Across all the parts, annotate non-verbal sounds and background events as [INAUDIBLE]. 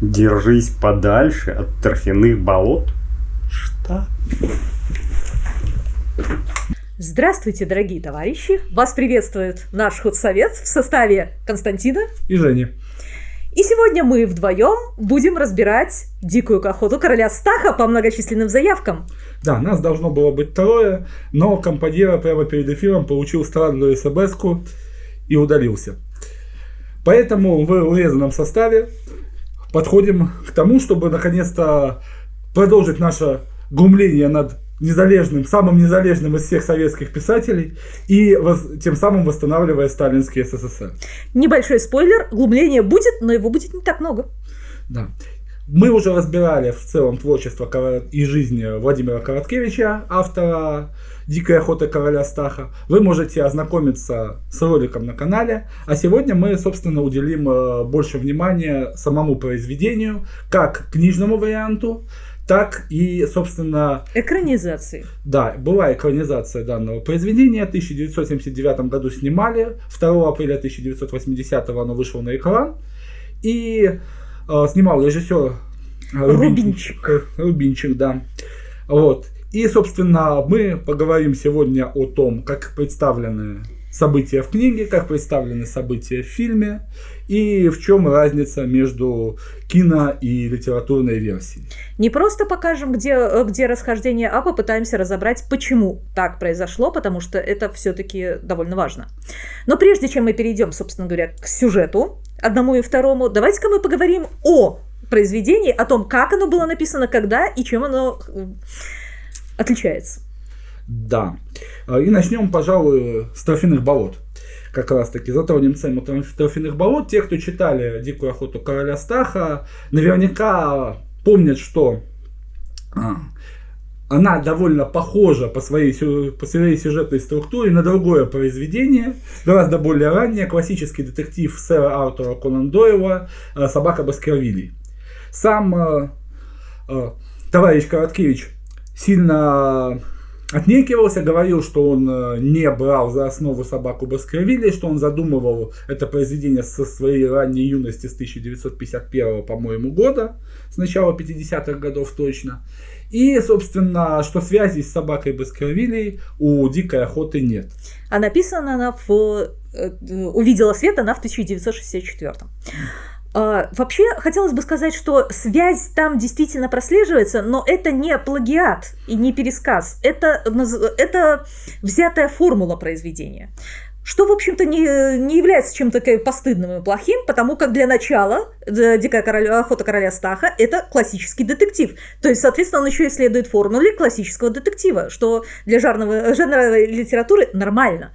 Держись подальше от торфяных болот. Что? Здравствуйте, дорогие товарищи! Вас приветствует наш худсовет в составе Константина и Жени. И сегодня мы вдвоем будем разбирать дикую охоту короля Стаха по многочисленным заявкам. Да, нас должно было быть трое, но компаньера прямо перед эфиром получил странную смс и удалился. Поэтому в урезанном составе подходим к тому, чтобы наконец-то продолжить наше глумление над незалежным, самым незалежным из всех советских писателей и тем самым восстанавливая сталинский СССР. Небольшой спойлер, глумление будет, но его будет не так много. Да. Мы уже разбирали в целом творчество и жизнь Владимира Короткевича, автора «Дикая охота короля Стаха». Вы можете ознакомиться с роликом на канале. А сегодня мы, собственно, уделим э, больше внимания самому произведению, как книжному варианту, так и, собственно... Экранизации. Да, была экранизация данного произведения. В 1979 году снимали. 2 апреля 1980 оно вышло на экран. И э, снимал режиссер Рубинчик. Рубинчик, да. Вот. И, собственно, мы поговорим сегодня о том, как представлены события в книге, как представлены события в фильме и в чем разница между кино и литературной версией. Не просто покажем, где, где расхождение, а попытаемся разобрать, почему так произошло, потому что это все-таки довольно важно. Но прежде чем мы перейдем, собственно говоря, к сюжету, одному и второму, давайте-ка мы поговорим о произведении, о том, как оно было написано, когда и чем оно отличается. Да. А, и начнем, пожалуй, с торфяных болот. Как раз таки затронем тему торфяных болот. Те, кто читали «Дикую охоту короля Стаха», наверняка помнят, что а, она довольно похожа по своей, по своей сюжетной структуре на другое произведение, гораздо более раннее, классический детектив сэра Артура Конан Дойла а, «Собака Баскервилей». Сам товарищ Короткевич сильно отнекивался, говорил, что он э, не брал за основу собаку Баскервилли, что он задумывал это произведение со своей ранней юности с 1951, по-моему, года, с начала 50-х годов точно. И, собственно, что связи с собакой Баскервилей у дикой охоты нет. А написана она в... Э, увидела свет она в 1964. Uh, вообще, хотелось бы сказать, что связь там действительно прослеживается, но это не плагиат и не пересказ. Это, это взятая формула произведения. Что, в общем-то, не, не является чем-то постыдным и плохим, потому как для начала э, «Дикая короля, охота короля Стаха» – это классический детектив. То есть, соответственно, он еще и следует формуле классического детектива, что для жанровой, жанровой литературы нормально.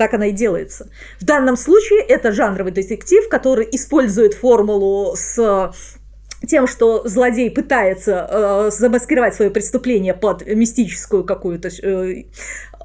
Так она и делается. В данном случае это жанровый детектив, который использует формулу с тем, что злодей пытается э, замаскировать свое преступление под мистическую какую-то э,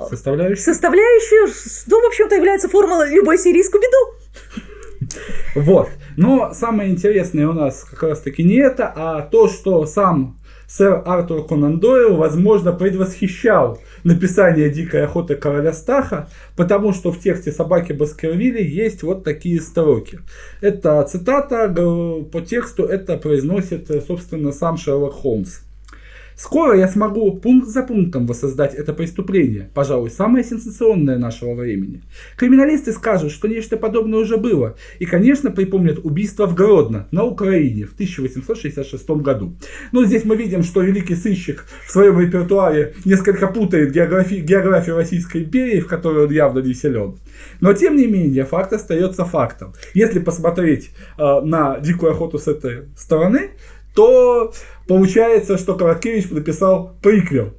составляющую. составляющую, ну, в общем-то, является формулой любой сирийскую беду. [LAUGHS] Вот. Но самое интересное у нас как раз-таки не это, а то, что сам сэр Артур Конан Дойл, возможно, предвосхищал написание «Дикой охоты короля Стаха», потому что в тексте «Собаки Баскервилли» есть вот такие строки. Это цитата, по тексту это произносит, собственно, сам Шерлок Холмс. Скоро я смогу пункт за пунктом воссоздать это преступление, пожалуй, самое сенсационное нашего времени. Криминалисты скажут, что нечто подобное уже было, и, конечно, припомнят убийство в Гродно, на Украине, в 1866 году. Но здесь мы видим, что великий сыщик в своем репертуаре несколько путает географи географию Российской империи, в которой он явно не силен. Но, тем не менее, факт остается фактом. Если посмотреть э, на дикую охоту с этой стороны, то получается, что Короткевич написал приквел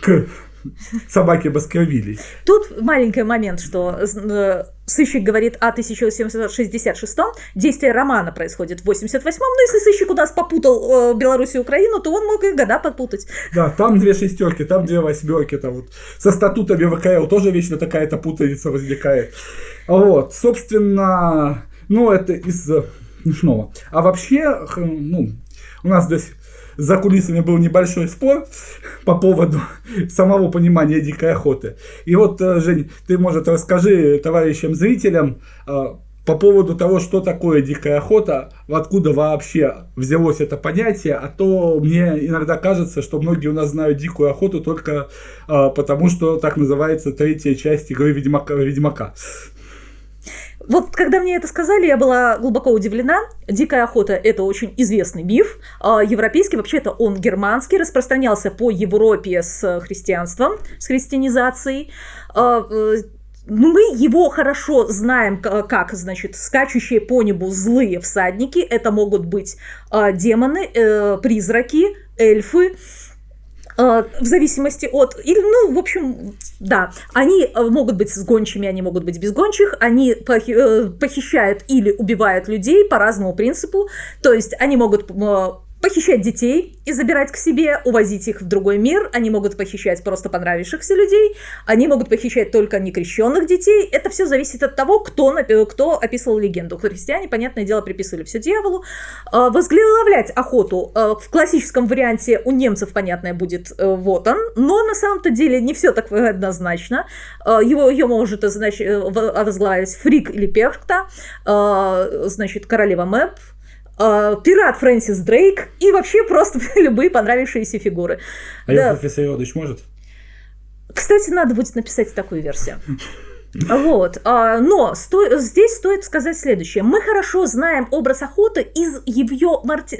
к собаке Баскервилей. Тут маленький момент, что э, сыщик говорит о 1766 действие романа происходит в 88-м, но если сыщик у нас попутал э, Беларусь и Украину, то он мог и года попутать. Да, там две шестерки, там две восьмерки, там вот со статутами ВКЛ тоже вечно такая-то путаница возникает. Вот, собственно, ну это из смешного. А вообще, ну, у нас здесь за кулисами был небольшой спор по поводу самого понимания дикой охоты. И вот, э, Жень, ты, может, расскажи товарищам зрителям, э, по поводу того, что такое дикая охота, откуда вообще взялось это понятие, а то мне иногда кажется, что многие у нас знают дикую охоту только э, потому, что так называется третья часть игры Ведьмака. Ведьмака. Вот когда мне это сказали, я была глубоко удивлена. Дикая охота – это очень известный миф. А, европейский, вообще-то он германский, распространялся по Европе с христианством, с христианизацией. А, э, мы его хорошо знаем, как, значит, скачущие по небу злые всадники. Это могут быть э, демоны, э, призраки, эльфы. Э, в зависимости от... Или, ну, в общем, да. Они э, могут быть с гончими, они могут быть без гончих. Они э, похищают или убивают людей по разному принципу. То есть они могут похищать детей и забирать к себе, увозить их в другой мир. Они могут похищать просто понравившихся людей. Они могут похищать только некрещенных детей. Это все зависит от того, кто, кто описывал легенду. Христиане, понятное дело, приписывали все дьяволу. А, возглавлять охоту а, в классическом варианте у немцев, понятное, будет э, вот он. Но на самом-то деле не все так однозначно. А, его, ее может значит, э, возглавить Фрик или Перкта, значит, королева Мэп, э, пират Фрэнсис Дрейк и вообще просто [LAUGHS] любые понравившиеся фигуры. А да. профессор Йодыч может? Кстати, надо будет написать такую версию. [LAUGHS] Вот. А, но сто... здесь стоит сказать следующее. Мы хорошо знаем образ охоты из ее марти...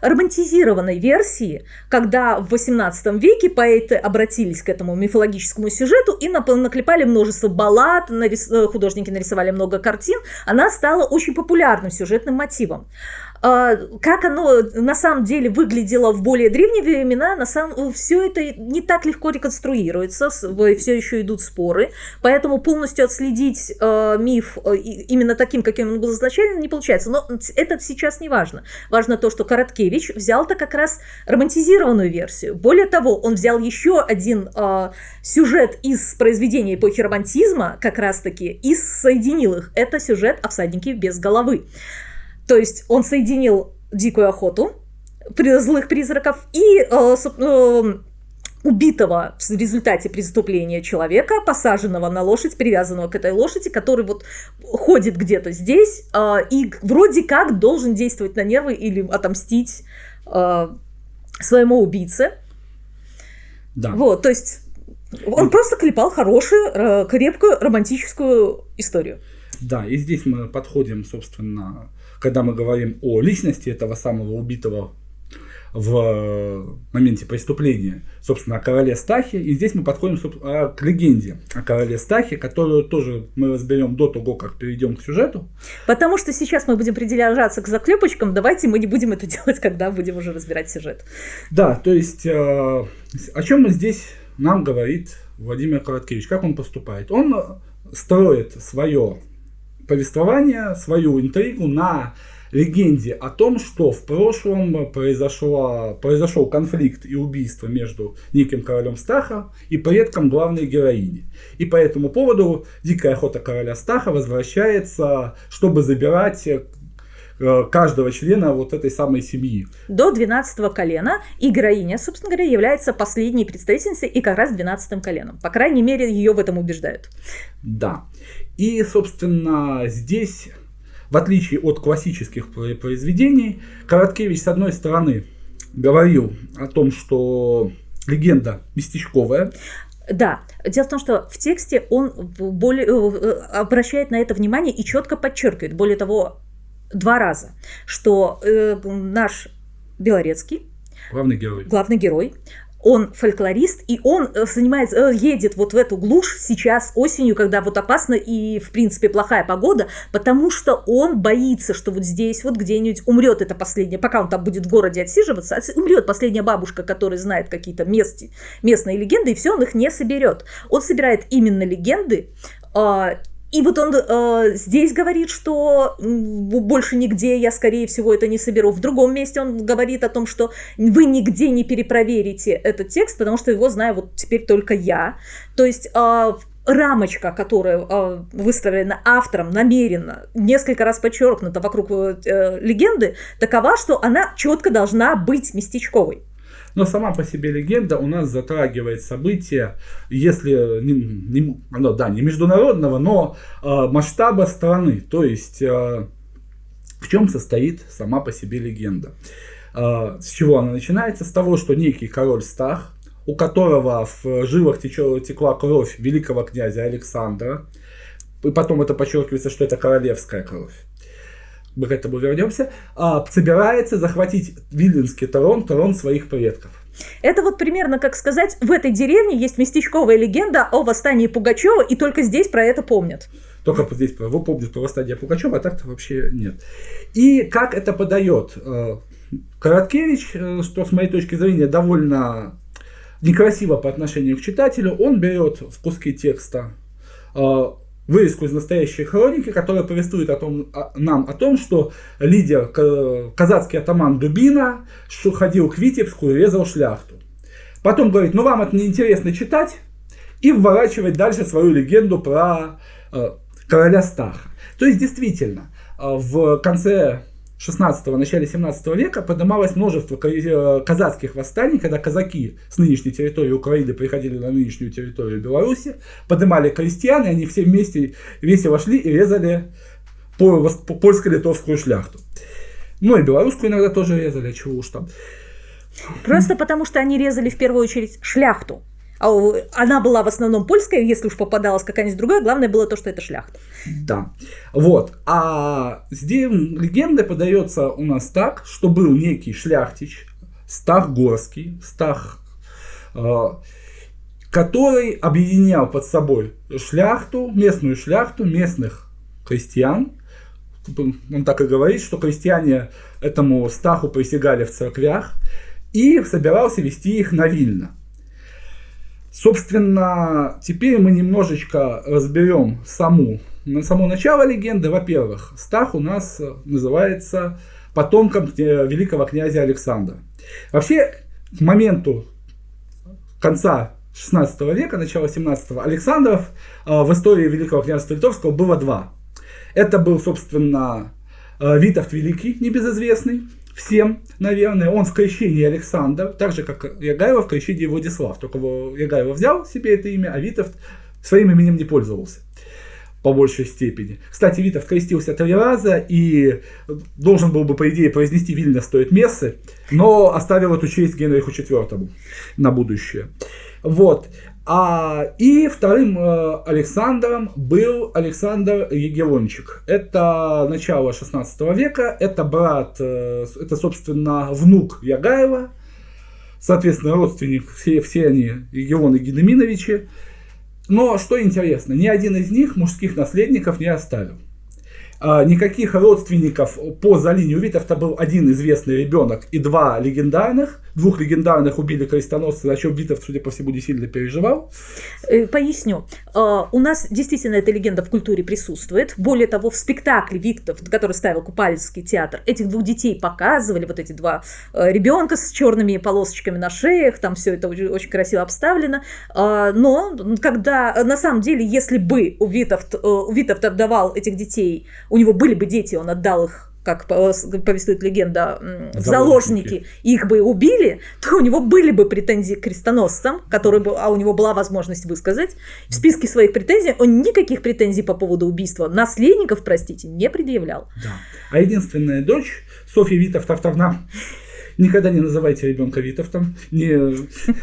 романтизированной версии, когда в XVIII веке поэты обратились к этому мифологическому сюжету и наклепали множество баллад, нарис... художники нарисовали много картин. Она стала очень популярным сюжетным мотивом. А, как оно на самом деле выглядело в более древние времена, на самом все это не так легко реконструируется, все еще идут споры, поэтому полностью отследить э, миф э, именно таким, каким он был изначально, не получается. Но это сейчас не важно. Важно то, что Короткевич взял-то как раз романтизированную версию. Более того, он взял еще один э, сюжет из произведения эпохи романтизма, как раз-таки, и соединил их. Это сюжет о всаднике без головы. То есть он соединил дикую охоту, злых призраков и э, э, убитого в результате преступления человека, посаженного на лошадь, привязанного к этой лошади, который вот ходит где-то здесь э, и вроде как должен действовать на нервы или отомстить э, своему убийце. Да. Вот, то есть он и... просто клепал хорошую, крепкую, романтическую историю. Да, и здесь мы подходим, собственно, когда мы говорим о личности этого самого убитого в моменте преступления, собственно, о короле Стахе. И здесь мы подходим а, к легенде о короле Стахе, которую тоже мы разберем до того, как перейдем к сюжету. Потому что сейчас мы будем придержаться к заклепочкам, давайте мы не будем это [LAUGHS] делать, когда будем уже разбирать сюжет. Да, то есть э, о чем здесь нам говорит Владимир Короткевич, как он поступает? Он строит свое повествование, свою интригу на легенде о том, что в прошлом произошло, произошел конфликт и убийство между неким королем Стаха и предком главной героини. И по этому поводу дикая охота короля Стаха возвращается, чтобы забирать э, каждого члена вот этой самой семьи. До 12 колена. И героиня, собственно говоря, является последней представительницей и как раз 12 коленом. По крайней мере, ее в этом убеждают. Да. И, собственно, здесь, в отличие от классических произведений, Короткевич, с одной стороны, говорил о том, что легенда местечковая, да, дело в том, что в тексте он более, э, обращает на это внимание и четко подчеркивает, более того, два раза, что э, наш Белорецкий, главный герой, главный герой он фольклорист, и он э, занимается, э, едет вот в эту глушь сейчас осенью, когда вот опасно и, в принципе, плохая погода, потому что он боится, что вот здесь вот где-нибудь умрет это последняя, пока он там будет в городе отсиживаться, умрет последняя бабушка, которая знает какие-то местные легенды, и все, он их не соберет. Он собирает именно легенды, а, и вот он э, здесь говорит, что больше нигде я, скорее всего, это не соберу. В другом месте он говорит о том, что вы нигде не перепроверите этот текст, потому что его знаю вот теперь только я. То есть э, рамочка, которая э, выставлена автором намеренно, несколько раз подчеркнута вокруг э, легенды, такова, что она четко должна быть местечковой. Но сама по себе легенда у нас затрагивает события, если не, не, ну, да, не международного, но э, масштаба страны. То есть, э, в чем состоит сама по себе легенда? Э, с чего она начинается? С того, что некий король Стах, у которого в жилах текла кровь великого князя Александра, и потом это подчеркивается, что это королевская кровь мы к этому вернемся, а, собирается захватить Виленский трон, трон своих предков. Это вот примерно как сказать, в этой деревне есть местечковая легенда о восстании Пугачева, и только здесь про это помнят. Только здесь вы помните про восстание Пугачева, а так-то вообще нет. И как это подает э, Короткевич, э, что с моей точки зрения довольно некрасиво по отношению к читателю, он берет в куски текста э, вырезку из настоящей хроники, которая повествует о том, о, нам о том, что лидер, казацкий атаман Дубина, ходил к Витебску и резал шляхту. Потом говорит, ну вам это неинтересно читать, и вворачивает дальше свою легенду про э, короля Стаха. То есть, действительно, э, в конце 16-го, начале 17 века поднималось множество э, казацких восстаний, когда казаки с нынешней территории Украины приходили на нынешнюю территорию Беларуси, поднимали крестьян, и они все вместе весело шли и резали польско-литовскую шляхту. Ну и белорусскую иногда тоже резали, чего уж там. Просто потому, что они резали в первую очередь шляхту. А она была в основном польская, если уж попадалась какая-нибудь другая, главное было то, что это шляхта. Да. Вот. А здесь легенда подается у нас так, что был некий шляхтич, Стах Горский, Стах, э, который объединял под собой шляхту, местную шляхту, местных крестьян. Он так и говорит, что крестьяне этому Стаху присягали в церквях и собирался вести их на Вильно. Собственно, теперь мы немножечко разберем саму, само начало легенды. Во-первых, Стах у нас называется потомком великого князя Александра. Вообще, к моменту конца 16 века, начала 17 Александров э, в истории Великого княжества Литовского было два. Это был, собственно, э, Витовт Великий, небезызвестный, всем, наверное. Он в крещении Александр, так же, как Ягаева в крещении Владислав. Только Ягаева взял себе это имя, а Витовт своим именем не пользовался по большей степени. Кстати, Витов крестился три раза и должен был бы, по идее, произнести Вильно стоит мессы, но оставил эту честь Генриху IV на будущее. Вот. А, и вторым э, Александром был Александр Егелончик. Это начало 16 века, это брат, э, это, собственно, внук Ягаева, соответственно, родственник, все, все они Егелоны Гедеминовичи. Но что интересно, ни один из них мужских наследников не оставил. А, никаких родственников по за линию Витовта был один известный ребенок и два легендарных. Двух легендарных убили крестоносцы, о чем Витовт, судя по всему, не сильно переживал. Э, поясню. А, у нас действительно эта легенда в культуре присутствует. Более того, в спектакле Витовт, который ставил Купальский театр, этих двух детей показывали, вот эти два э, ребенка с черными полосочками на шеях, там все это очень красиво обставлено. Но когда, на самом деле, если бы у Витовт, э, у Витовт отдавал этих детей у него были бы дети, он отдал их как повествует легенда, в заложники, их бы убили, то у него были бы претензии к крестоносцам, которые бы, а у него была возможность высказать. В списке своих претензий он никаких претензий по поводу убийства наследников, простите, не предъявлял. Да. А единственная дочь, Софья Витовтовна, никогда не называйте ребенка Витовтом, не,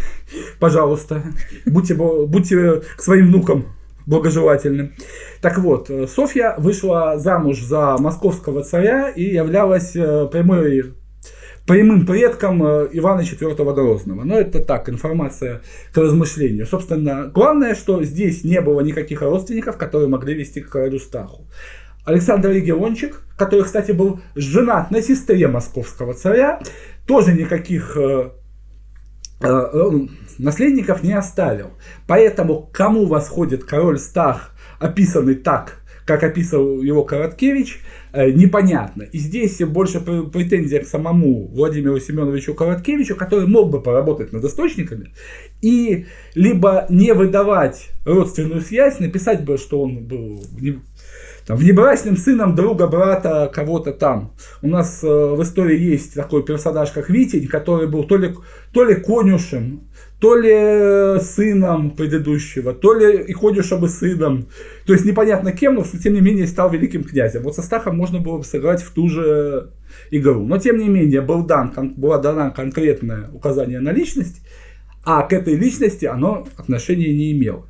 [LAUGHS] пожалуйста, будьте, будьте к своим внукам благожелательным. Так вот, э, Софья вышла замуж за московского царя и являлась э, прямой прямым предком э, Ивана IV Грозного. Но это так, информация к размышлению. Собственно, главное, что здесь не было никаких родственников, которые могли вести к королю Стаху. Александр Региончик, который, кстати, был женат на сестре московского царя, тоже никаких наследников не оставил. Поэтому кому восходит король Стах, описанный так, как описывал его Короткевич, э, непонятно. И здесь больше претензия к самому Владимиру Семеновичу Короткевичу, который мог бы поработать над источниками, и либо не выдавать родственную связь, написать бы, что он был там, внебрачным сыном друга брата кого-то там. У нас э, в истории есть такой персонаж, как Витень, который был то ли, то ли конюшем, то ли э, сыном предыдущего, то ли и конюшем и сыном. То есть непонятно кем, но тем не менее стал великим князем. Вот со Стахом можно было бы сыграть в ту же игру. Но тем не менее был дан, была дана конкретное указание на личность, а к этой личности оно отношения не имело.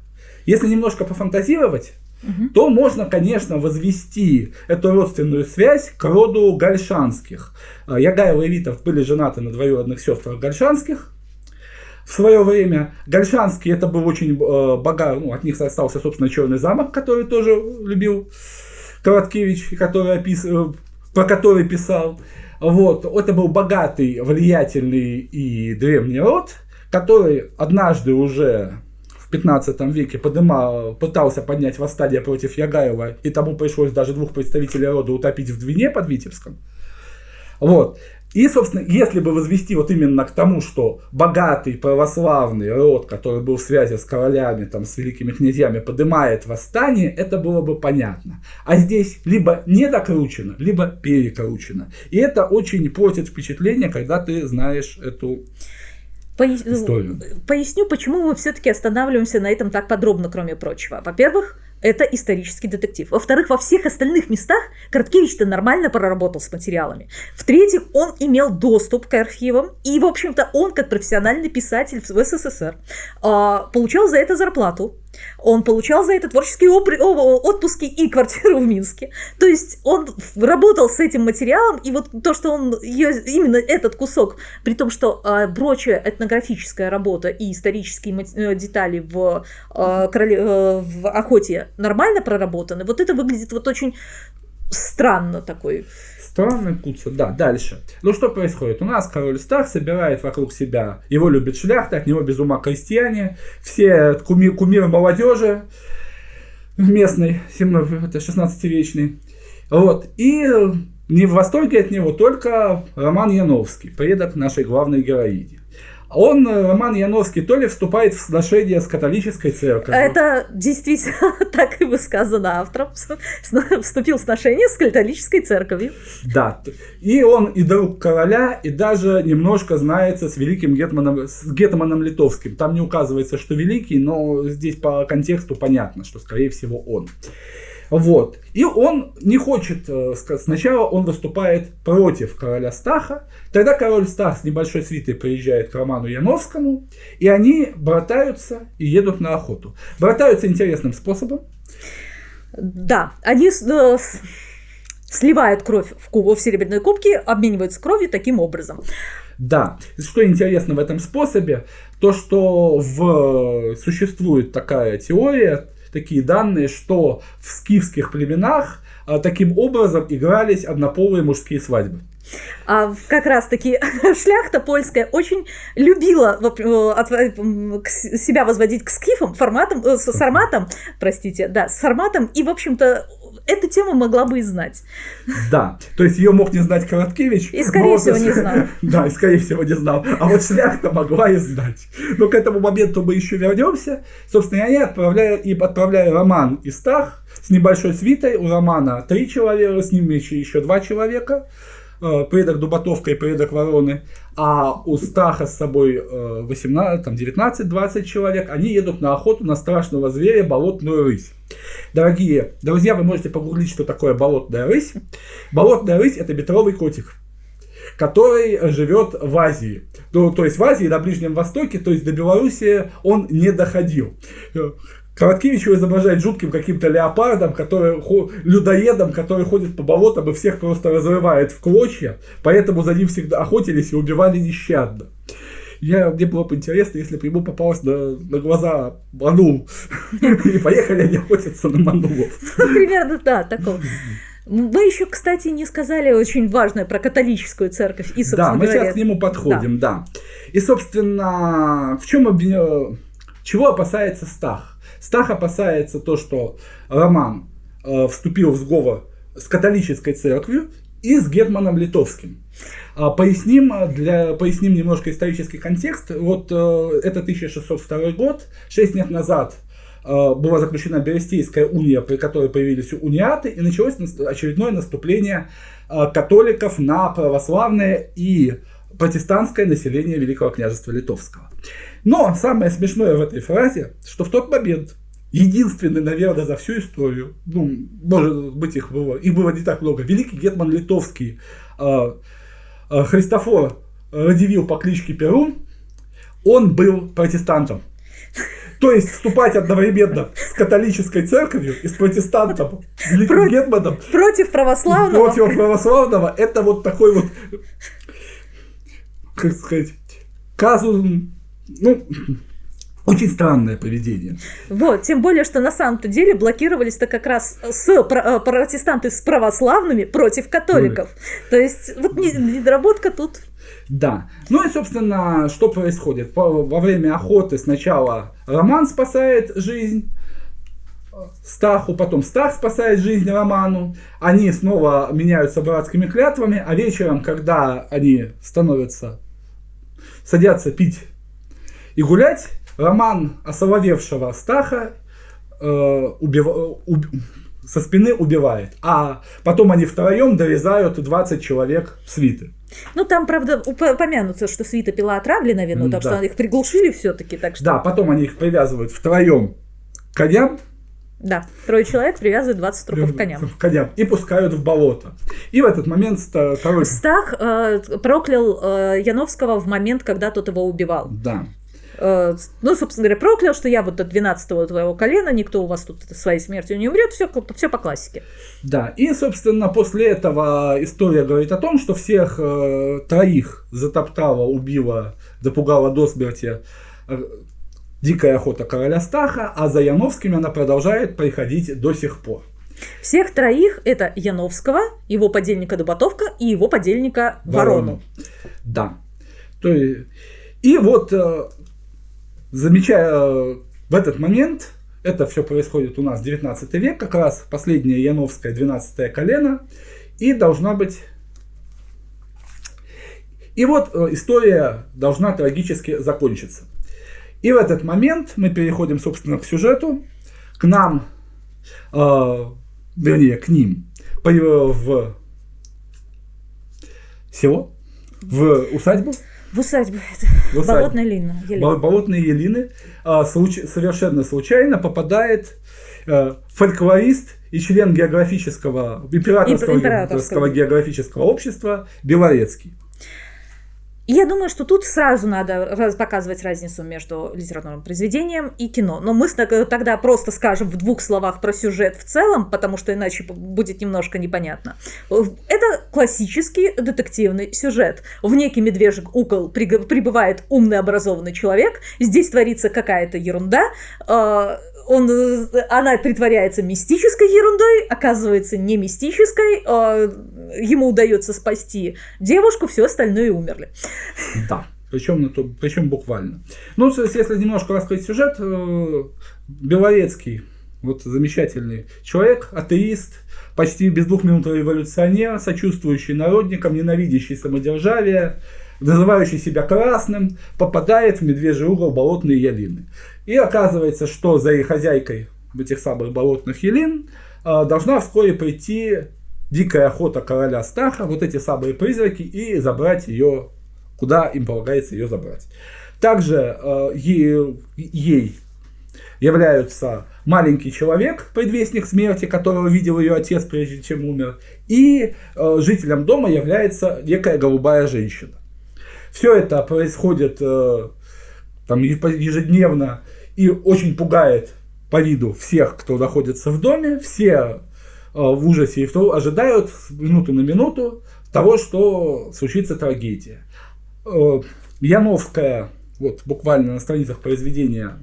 Если немножко пофантазировать, угу. то можно, конечно, возвести эту родственную связь к роду Гальшанских. А, Ягай и Левитов были женаты на двоюродных сестрах Гальшанских. В свое время Гальшанские это был очень э, богатый, ну, от них остался, собственно, Черный замок, который тоже любил Короткевич, который опис... Э, про который писал. Вот, это был богатый, влиятельный и древний род, который однажды уже в 15 веке подымал, пытался поднять восстание против Ягаева, и тому пришлось даже двух представителей рода утопить в Двине под Витебском. Вот. И, собственно, если бы возвести вот именно к тому, что богатый православный род, который был в связи с королями, там, с великими князьями, поднимает восстание, это было бы понятно. А здесь либо недокручено, либо перекручено. И это очень портит впечатление, когда ты знаешь эту историю. Поясню, почему мы все-таки останавливаемся на этом так подробно, кроме прочего. Во-первых, это исторический детектив. Во-вторых, во всех остальных местах Короткевич-то нормально проработал с материалами. В-третьих, он имел доступ к архивам, и, в общем-то, он, как профессиональный писатель в СССР, а, получал за это зарплату. Он получал за это творческие отпуски и квартиру в Минске. То есть он работал с этим материалом, и вот то, что он именно этот кусок, при том, что э, прочая этнографическая работа и исторические э, детали в, э, короле, э, в охоте нормально проработаны, вот это выглядит вот очень странно такой Странный Куца. Да, дальше. Ну что происходит? У нас король Стар собирает вокруг себя, его любит шляхта, от него без ума крестьяне, все куми, кумиры молодежи местной, 16-вечной. Вот. И не в восторге от него только Роман Яновский, предок нашей главной героини. Он, э, Роман Яновский, то ли вступает в сношение с католической церковью. Это действительно [LAUGHS] так и бы сказано автором. Вступил в сношение с католической церковью. Да. И он и друг короля, и даже немножко знается с великим гетманом, с гетманом литовским. Там не указывается, что великий, но здесь по контексту понятно, что скорее всего он. Вот. И он не хочет, э, сначала он выступает против короля Стаха, тогда король Стах с небольшой свитой приезжает к Роману Яновскому, и они братаются и едут на охоту. Братаются интересным способом. Да, они э, сливают кровь в, куб, в серебряной кубке, обмениваются кровью таким образом. Да, что интересно в этом способе, то что в, существует такая теория, такие данные, что в скифских племенах а, таким образом игрались однополые мужские свадьбы. А как раз-таки [LAUGHS] шляхта польская очень любила себя возводить к скифам форматом, э, с форматом, простите, да, с форматом, и, в общем-то, эту тему могла бы и знать. Да, то есть ее мог не знать Короткевич. И скорее но, всего не знал. [LAUGHS] Да, и скорее всего не знал. А вот шляхта могла и знать. Но к этому моменту мы еще вернемся. Собственно, они отправляют, и отправляют Роман и Стах с небольшой свитой. У Романа три человека, с ними еще, еще два человека. Э, предок Дубатовка и предок Вороны, а у Стаха с собой 18, э, 19-20 человек, они едут на охоту на страшного зверя болотную рысь. Дорогие друзья, вы можете погуглить, что такое болотная рысь. Болотная рысь это метровый котик который живет в Азии. Ну, то есть в Азии, на Ближнем Востоке, то есть до Белоруссии он не доходил. Короткевич его изображает жутким каким-то леопардом, который, людоедом, который ходит по болотам и всех просто разрывает в клочья, поэтому за ним всегда охотились и убивали нещадно. Я, мне было бы интересно, если бы ему попалось на, на глаза манул. [LAUGHS] И поехали они охотиться на манулов. Ну, примерно, да, такого. Вы еще, кстати, не сказали очень важное про католическую церковь. И, да, мы говоря... сейчас к нему подходим, да. да. И, собственно, в чем чего опасается Стах? Стах опасается то, что Роман э, вступил в сговор с католической церковью и с Гетманом Литовским. А, поясним, для, поясним немножко исторический контекст. Вот э, это 1602 год, 6 лет назад э, была заключена Берестейская уния, при которой появились униаты, и началось очередное наступление э, католиков на православное и протестантское население Великого княжества Литовского. Но самое смешное в этой фразе, что в тот момент единственный, наверное, за всю историю, ну, может быть, их было, их было не так много, великий Гетман Литовский, э, э, Христофор Радивил по кличке Перун, он был протестантом. То есть вступать одновременно с католической церковью и с протестантом, великим Про... Гетманом. Против православного. Против православного. Это вот такой вот, как сказать, казус, ну, [CLEARS THROAT] очень странное поведение. Вот, тем более, что на самом-то деле блокировались-то как раз с э, протестанты с православными против католиков. Mm. То есть, вот недоработка тут. Да. Ну и, собственно, что происходит? Во время охоты сначала Роман спасает жизнь Стаху, потом Стах спасает жизнь Роману. Они снова меняются братскими клятвами, а вечером, когда они становятся, садятся пить и гулять, Роман осоловевшего Стаха э, убив... уб... со спины убивает. А потом они втроем дорезают 20 человек свиты. Ну, там, правда, упомянутся, что свита пила отравли на вину, так да. что их приглушили все-таки. Так что... Да, потом они их привязывают втроем к коням. Да, трое человек привязывают 20 трупов к коням. К коням и пускают в болото. И в этот момент король... Стах э, проклял э, Яновского в момент, когда тот его убивал. Да. Э, ну, собственно говоря, проклял, что я вот от 12-го твоего колена, никто у вас тут своей смертью не умрет, все, все по классике. Да, и, собственно, после этого история говорит о том, что всех э, троих затоптала, убила, допугала до смерти э, дикая охота короля Стаха, а за Яновскими она продолжает приходить до сих пор. Всех троих это Яновского, его подельника Дубатовка и его подельника Ворону. Ворону. Да. То есть, и вот замечая э, в этот момент, это все происходит у нас 19 век, как раз последнее Яновское 12 колено, и должна быть... И вот э, история должна трагически закончиться. И в этот момент мы переходим, собственно, к сюжету. К нам, э, вернее, к ним, в село, в усадьбу, в усадьбе. В усадьбе. Болотная Елина. Болотные Елины а, случ... совершенно случайно попадает а, фольклорист и член географического, императорского, императорского географического общества Белорецкий. И я думаю, что тут сразу надо показывать разницу между литературным произведением и кино. Но мы тогда просто скажем в двух словах про сюжет в целом, потому что иначе будет немножко непонятно. Это классический детективный сюжет. В некий медвежий укол прибывает умный образованный человек, здесь творится какая-то ерунда, а, он, она притворяется мистической ерундой, оказывается не мистической, ему удается спасти девушку, все остальное умерли. Да. Причем, причем буквально. Ну, если немножко раскрыть сюжет, э, Белорецкий, вот замечательный человек, атеист, почти без двух минут революционер, сочувствующий народникам, ненавидящий самодержавие, называющий себя красным, попадает в медвежий угол болотные ялины. И оказывается, что за их хозяйкой этих самых болотных ялин э, должна вскоре прийти дикая охота короля Стаха, вот эти самые призраки, и забрать ее, куда им полагается ее забрать. Также э, ей, ей являются маленький человек, предвестник смерти, которого видел ее отец, прежде чем умер, и э, жителем дома является некая голубая женщина. Все это происходит э, там, ежедневно и очень пугает по виду всех, кто находится в доме. Все в ужасе и в то ожидают минуту на минуту того, что случится трагедия. Э, Яновская, вот буквально на страницах произведения,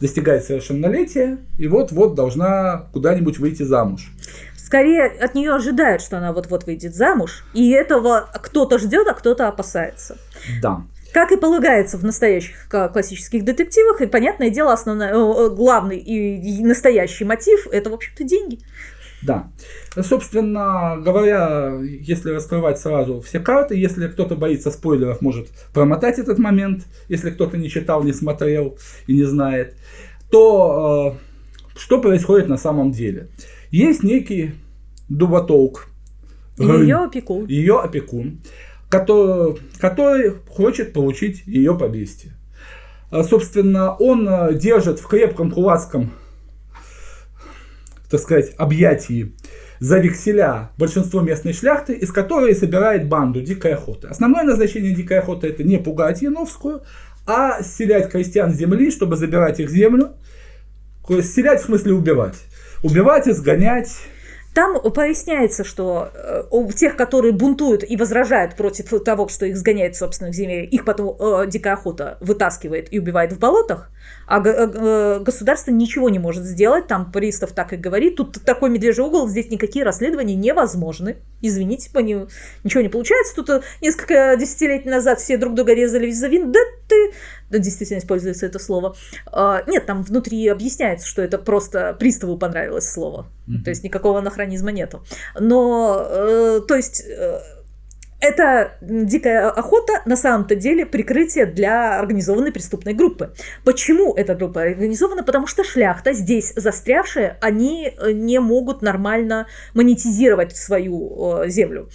достигает совершеннолетия и вот-вот должна куда-нибудь выйти замуж. Скорее от нее ожидают, что она вот-вот выйдет замуж, и этого кто-то ждет, а кто-то опасается. Да. Как и полагается в настоящих классических детективах, и понятное дело, основной, главный и настоящий мотив – это, в общем-то, деньги. Да. Собственно говоря, если раскрывать сразу все карты, если кто-то боится спойлеров, может промотать этот момент, если кто-то не читал, не смотрел и не знает, то э, что происходит на самом деле? Есть некий дуботолк. Ее опекун. Ее опекун, который, который хочет получить ее поместье. А, собственно, он э, держит в крепком кулацком так сказать, объятии за векселя большинство местной шляхты, из которой собирает банду дикой охоты. Основное назначение дикой охоты это не пугать Яновскую, а селять крестьян земли, чтобы забирать их землю. Селять в смысле убивать. Убивать, изгонять, там поясняется, что э, у тех, которые бунтуют и возражают против того, что их сгоняет в собственных землях, их потом э, дикая охота вытаскивает и убивает в болотах, а э, государство ничего не может сделать, там пристав так и говорит, тут такой медвежий угол, здесь никакие расследования невозможны. Извините, по ним ничего не получается. Тут э, несколько десятилетий назад все друг друга резали за вин, да действительно используется это слово. А, нет, там внутри объясняется, что это просто приставу понравилось слово. Mm-hmm. То есть никакого анахронизма нету. Но, э, то есть... Это дикая охота на самом-то деле прикрытие для организованной преступной группы. Почему эта группа организована? Потому что шляхта здесь застрявшая, они э, не могут нормально монетизировать свою э, землю.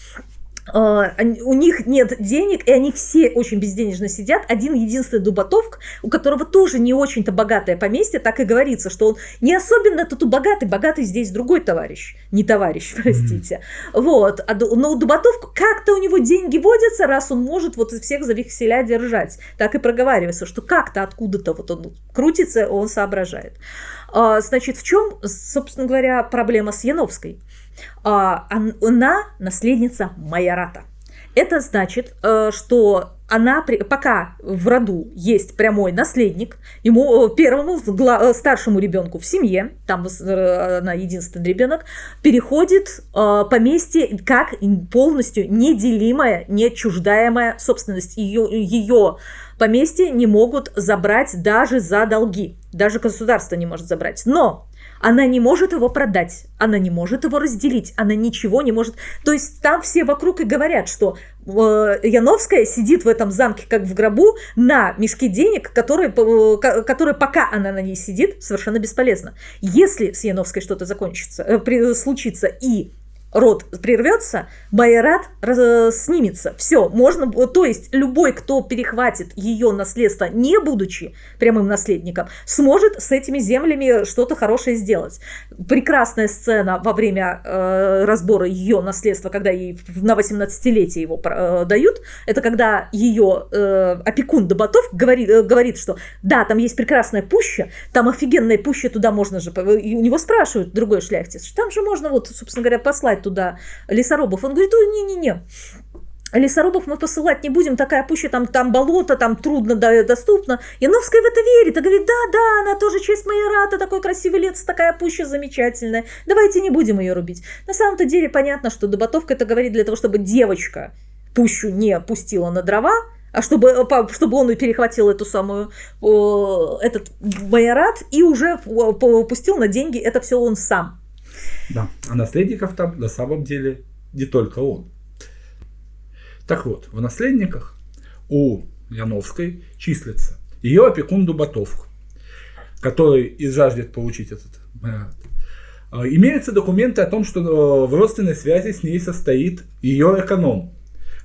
А, у них нет денег, и они все очень безденежно сидят. Один единственный Дубатовк, у которого тоже не очень-то богатое поместье, так и говорится, что он не особенно тут богатый, богатый здесь другой товарищ, не товарищ, простите. Mm-hmm. Вот, а но у Дубатовка как-то у него деньги водятся, раз он может вот всех за векселя держать. Так и проговаривается, что как-то откуда-то вот он крутится, он соображает. А, значит, в чем, собственно говоря, проблема с Яновской? А, она наследница Майората. Это значит, э, что она, пока в роду есть прямой наследник, ему э, первому э, старшему ребенку в семье, там она единственный ребенок, переходит поместье как полностью неделимая, нечуждаемая собственность. Ее, ее поместье не могут забрать даже за долги. Даже государство не может забрать. Но она не может его продать, она не может его разделить, она ничего не может. То есть там все вокруг и говорят, что э, Яновская сидит в этом замке как в гробу на мешке денег, которые, э, которые пока она на ней сидит, совершенно бесполезно. Если с Яновской что-то закончится, э, случится и род прервется, Байрат снимется. Все, можно, то есть любой, кто перехватит ее наследство, не будучи прямым наследником, сможет с этими землями что-то хорошее сделать. Прекрасная сцена во время э, разбора ее наследства, когда ей на 18-летие его э, дают, это когда ее э, опекун Добатов говорит, э, говорит, что да, там есть прекрасная пуща, там офигенная пуща, туда можно же... И у него спрашивают другой шляхтец, там же можно вот, собственно говоря, послать туда лесорубов. Он говорит, ой, не-не-не, Лесорубов мы посылать не будем, такая пуща, там, там болото, там трудно доступно. Яновская в это верит и говорит, да, да, она тоже честь майората, такой красивый лес, такая пуща замечательная. Давайте не будем ее рубить. На самом-то деле понятно, что Доботовка это говорит для того, чтобы девочка пущу не пустила на дрова, а чтобы, чтобы он перехватил эту самую, этот майорат и уже пустил на деньги это все он сам. Да, а наследников там на самом деле не только он. Так вот, в наследниках у Яновской числится ее опекун Дубатов, который и жаждет получить этот марат. А, имеются документы о том, что э, в родственной связи с ней состоит ее эконом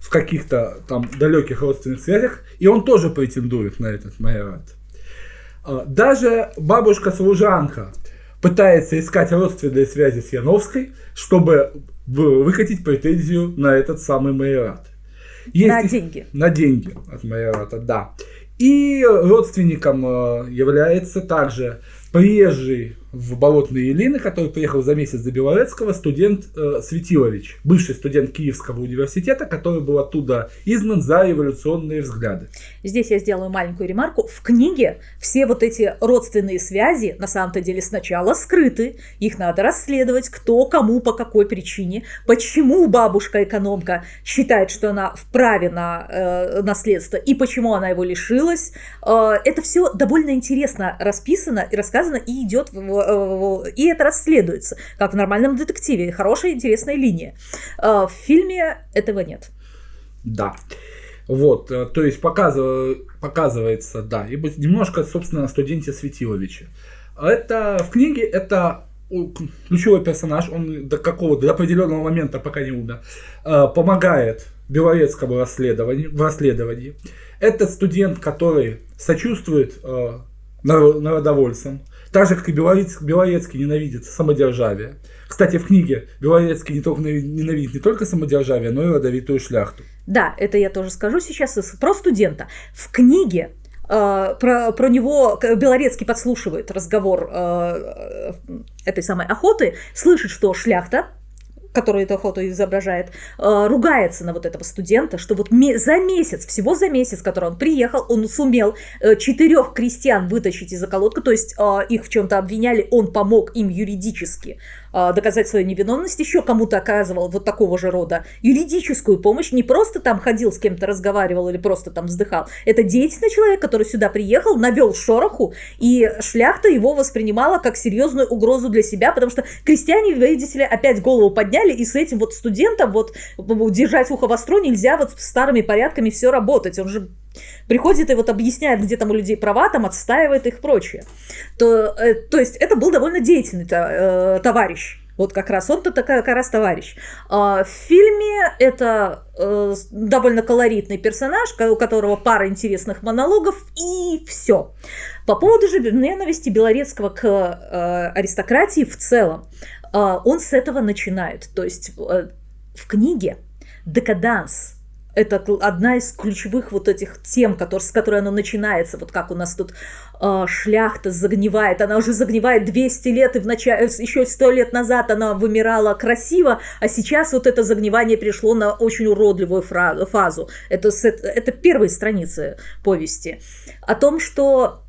в каких-то там далеких родственных связях, и он тоже претендует на этот майорат. А, даже бабушка-служанка пытается искать родственные связи с Яновской, чтобы выкатить претензию на этот самый майорат. Есть на деньги. На деньги от майората, да. И родственником э, является также приезжий в Болотные Елины, который приехал за месяц до Белорецкого, студент э, Светилович, бывший студент Киевского университета, который был оттуда изгнан за революционные взгляды. Здесь я сделаю маленькую ремарку. В книге все вот эти родственные связи на самом-то деле сначала скрыты. Их надо расследовать, кто кому по какой причине, почему бабушка-экономка считает, что она вправе на э, наследство и почему она его лишилась. Э, это все довольно интересно расписано и рассказано и идет в и это расследуется, как в нормальном детективе. Хорошая, интересная линия. Э, в фильме этого нет. Да. Вот, э, то есть показыв... показывается, да, и немножко, собственно, о студенте Светиловиче. Это в книге это ключевой персонаж, он до какого-то до определенного момента, пока не умер, помогает Белорецкому расследованию, в расследовании. Это студент, который сочувствует э, народовольцам, так же, как и Белорецкий, Белорецкий ненавидит самодержавие. Кстати, в книге Белорецкий не только ненавидит не только самодержавие, но и родовитую шляхту. Да, это я тоже скажу сейчас про студента. В книге Uh, про, про него Белорецкий подслушивает разговор uh, этой самой охоты, слышит, что шляхта который эту охоту изображает, э, ругается на вот этого студента, что вот за месяц, всего за месяц, который он приехал, он сумел э, четырех крестьян вытащить из околотка, то есть э, их в чем-то обвиняли, он помог им юридически доказать свою невиновность, еще кому-то оказывал вот такого же рода юридическую помощь, не просто там ходил с кем-то разговаривал или просто там вздыхал. Это деятельный человек, который сюда приехал, навел шороху, и шляхта его воспринимала как серьезную угрозу для себя, потому что крестьяне, видите ли, опять голову подняли, и с этим вот студентом вот держать ухо востро нельзя вот с старыми порядками все работать. Он же приходит и вот объясняет, где там у людей права, там отстаивает их прочее. То, э, то есть это был довольно деятельный э, товарищ. Вот как раз он-то такая как раз товарищ. А, в фильме это э, довольно колоритный персонаж, у которого пара интересных монологов, и все. По поводу же ненависти Белорецкого к э, аристократии в целом, э, он с этого начинает. То есть в книге «Декаданс» это одна из ключевых вот этих тем, с которой оно начинается. Вот как у нас тут э, шляхта загнивает. Она уже загнивает 200 лет, и в начале, еще 100 лет назад она вымирала красиво, а сейчас вот это загнивание пришло на очень уродливую фазу. Это, это первые страницы повести. О том, что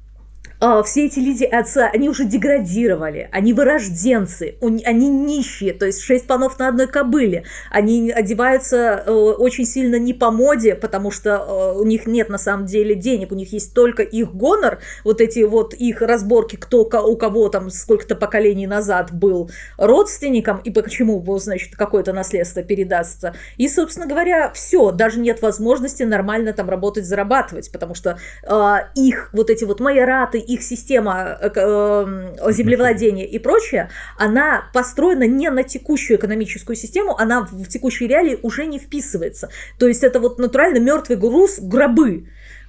а, все эти люди отца, они уже деградировали, они вырожденцы, они нищие, то есть шесть панов на одной кобыле. Они одеваются э, очень сильно не по моде, потому что э, у них нет на самом деле денег, у них есть только их гонор, вот эти вот их разборки, кто у кого там сколько-то поколений назад был родственником и почему, значит, какое-то наследство передастся. И, собственно говоря, все, даже нет возможности нормально там работать, зарабатывать, потому что э, их вот эти вот майораты, их система э, э, землевладения и прочее, она построена не на текущую экономическую систему, она в текущей реалии уже не вписывается. То есть это вот натурально мертвый груз, гробы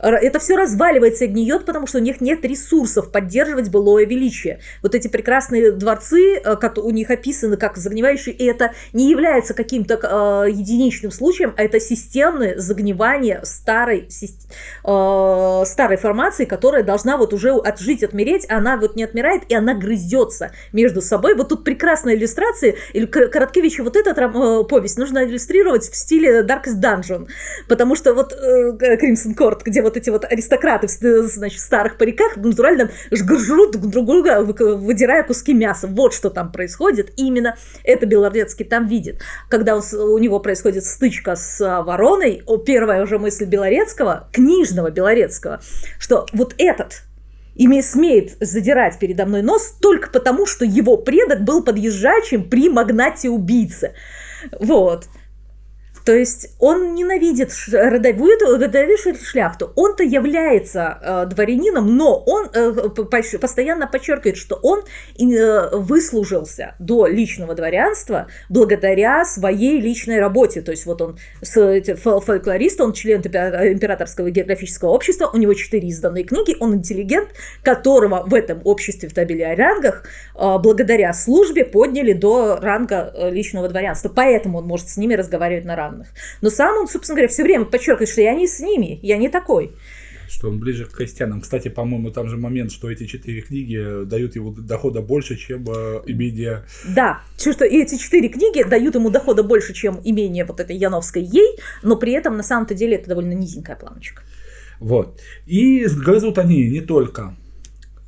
это все разваливается и гниет, потому что у них нет ресурсов поддерживать былое величие. Вот эти прекрасные дворцы, э, как у них описаны как загнивающие, и это не является каким-то э, единичным случаем, а это системное загнивание старой, э, старой формации, которая должна вот уже отжить, отмереть, а она вот не отмирает, и она грызется между собой. Вот тут прекрасная иллюстрация, или Короткевича вот эта э, повесть нужно иллюстрировать в стиле Darkest Dungeon, потому что вот э, Crimson Court, где вот вот эти вот аристократы в значит, старых париках натурально жрут друг друга, выдирая куски мяса. Вот что там происходит. И именно это Белорецкий там видит. Когда он, у него происходит стычка с а, вороной, первая уже мысль Белорецкого, книжного Белорецкого, что вот этот ими смеет задирать передо мной нос только потому, что его предок был подъезжающим при магнате-убийце. Вот. То есть он ненавидит родовую, родовую шляхту. Он-то является э, дворянином, но он э, постоянно подчеркивает, что он э, выслужился до личного дворянства благодаря своей личной работе. То есть вот он фольклорист, он член императорского географического общества, у него четыре изданные книги, он интеллигент, которого в этом обществе в табеле о рангах э, благодаря службе подняли до ранга э, личного дворянства. Поэтому он может с ними разговаривать на равных равных. Но сам он, собственно говоря, все время подчеркивает, что я не с ними, я не такой что он ближе к крестьянам. Кстати, по-моему, там же момент, что эти четыре книги дают ему дохода больше, чем э, имение... Да, что эти четыре книги дают ему дохода больше, чем имение вот этой Яновской ей, но при этом на самом-то деле это довольно низенькая планочка. Вот. И грызут они не только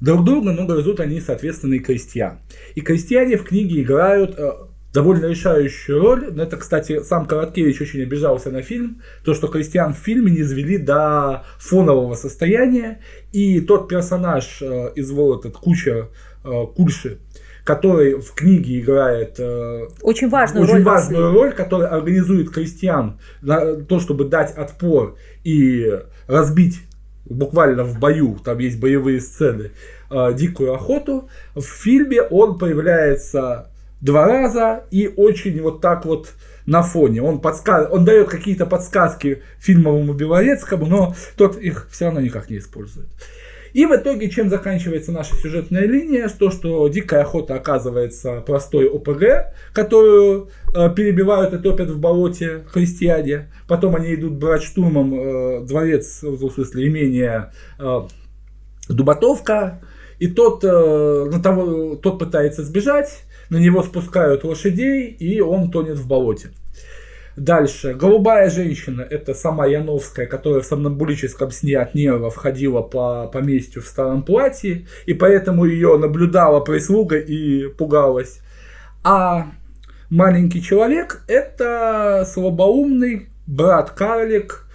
друг друга, но грызут они, соответственно, и крестьян. И крестьяне в книге играют э, довольно решающую роль. Это, кстати, сам Короткевич очень обижался на фильм. То, что крестьян в фильме не извели до фонового состояния. И тот персонаж э, из вот этот куча э, Кульши, который в книге играет э, очень важную, очень роль, важную роль, который организует крестьян на то, чтобы дать отпор и разбить буквально в бою, там есть боевые сцены, э, дикую охоту. В фильме он появляется два раза и очень вот так вот на фоне. Он, подсказ... он дает какие-то подсказки фильмовому Белорецкому, но тот их все равно никак не использует. И в итоге, чем заканчивается наша сюжетная линия, то, что дикая охота оказывается простой ОПГ, которую э, перебивают и топят в болоте христиане. Потом они идут брать штурмом э, дворец, в смысле имение э, Дубатовка, и тот, э, на того, тот пытается сбежать, на него спускают лошадей, и он тонет в болоте. Дальше. Голубая женщина, это сама Яновская, которая в сомнамбулическом сне от нервов ходила по поместью в старом платье, и поэтому ее наблюдала прислуга и пугалась. А маленький человек, это слабоумный брат-карлик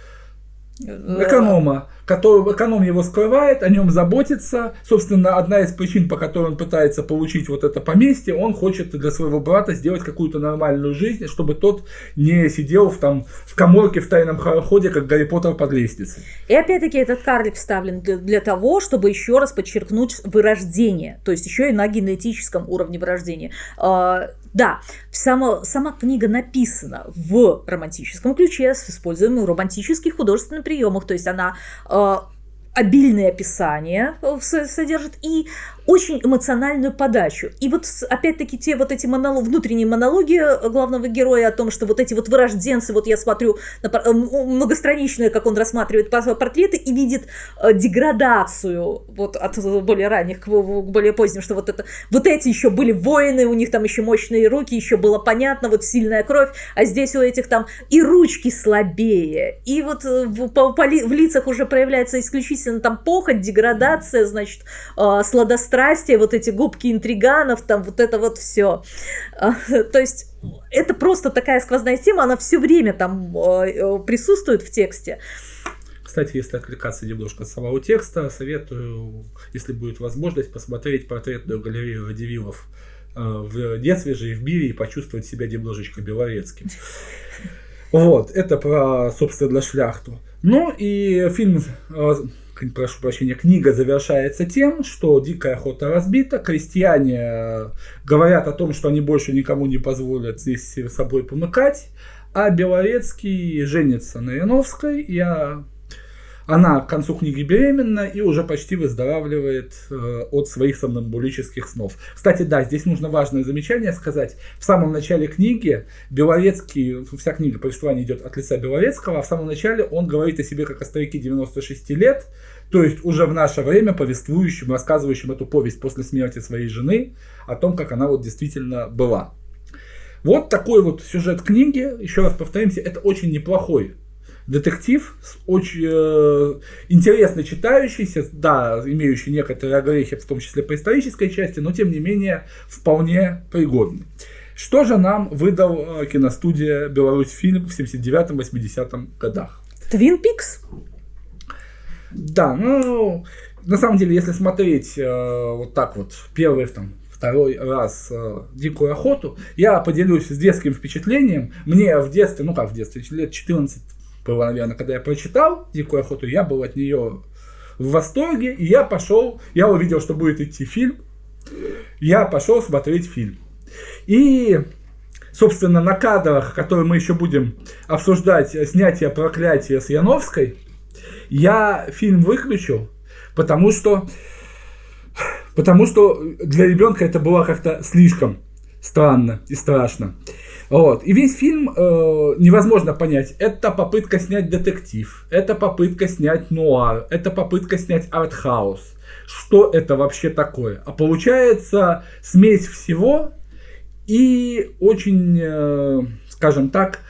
эконома, который эконом его скрывает, о нем заботится. Собственно, одна из причин, по которой он пытается получить вот это поместье, он хочет для своего брата сделать какую-то нормальную жизнь, чтобы тот не сидел в, там, в коморке в тайном ходе, как Гарри Поттер под лестницей. И опять-таки этот карлик вставлен для, для того, чтобы еще раз подчеркнуть вырождение, то есть еще и на генетическом уровне вырождения. Да, сама, сама книга написана в романтическом ключе с использованием романтических художественных приемов, то есть она э, обильное описание э, содержит и очень эмоциональную подачу. И вот опять-таки те вот эти монолог, внутренние монологи э, главного героя о том, что вот эти вот вырожденцы, вот я смотрю на э, многостраничные, как он рассматривает портреты и видит деградацию вот от более ранних к более поздним, что вот это вот эти еще были воины, у них там еще мощные руки, еще было понятно, вот сильная кровь, а здесь у этих там и ручки слабее, и вот в, по, по, в лицах уже проявляется исключительно там похоть, деградация, значит, э, сладострастие, вот эти губки интриганов, там вот это вот все. Э, [LAUGHS] то есть это просто такая сквозная тема, она все время там э, присутствует в тексте. Кстати, если отвлекаться немножко от самого текста, советую, если будет возможность, посмотреть портретную галерею Радивилов в детстве же и в мире и почувствовать себя немножечко белорецким. [LAUGHS] Вот, это про, собственно, шляхту. Ну и фильм прошу прощения, книга завершается тем, что дикая охота разбита, крестьяне э, говорят о том, что они больше никому не позволят здесь собой помыкать, а Белорецкий женится на Яновской, и она к концу книги беременна и уже почти выздоравливает э, от своих сомнамбулических снов. Кстати, да, здесь нужно важное замечание сказать. В самом начале книги Белорецкий, вся книга повествования идет от лица Белорецкого, а в самом начале он говорит о себе как о старике 96 лет, то есть уже в наше время повествующим, рассказывающим эту повесть после смерти своей жены, о том, как она вот действительно была. Вот такой вот сюжет книги, еще раз повторимся, это очень неплохой детектив, очень э, интересно читающийся, да, имеющий некоторые огрехи, в том числе по исторической части, но тем не менее вполне пригодный. Что же нам выдал э, киностудия Беларусь фильм в 79-80 годах? Твин Пикс? Да, ну, на самом деле, если смотреть э, вот так вот, первый там, второй раз э, «Дикую охоту», я поделюсь с детским впечатлением. Мне в детстве, ну как в детстве, лет 14 было, наверное, когда я прочитал «Дикую охоту», я был от нее в восторге, и я пошел, я увидел, что будет идти фильм, я пошел смотреть фильм. И, собственно, на кадрах, которые мы еще будем обсуждать, снятие проклятия с Яновской, я фильм выключил, потому что, потому что для ребенка это было как-то слишком странно и страшно. Вот. И весь фильм э, невозможно понять. Это попытка снять детектив, это попытка снять нуар, это попытка снять артхаус. Что это вообще такое? А получается смесь всего и очень, э, скажем так,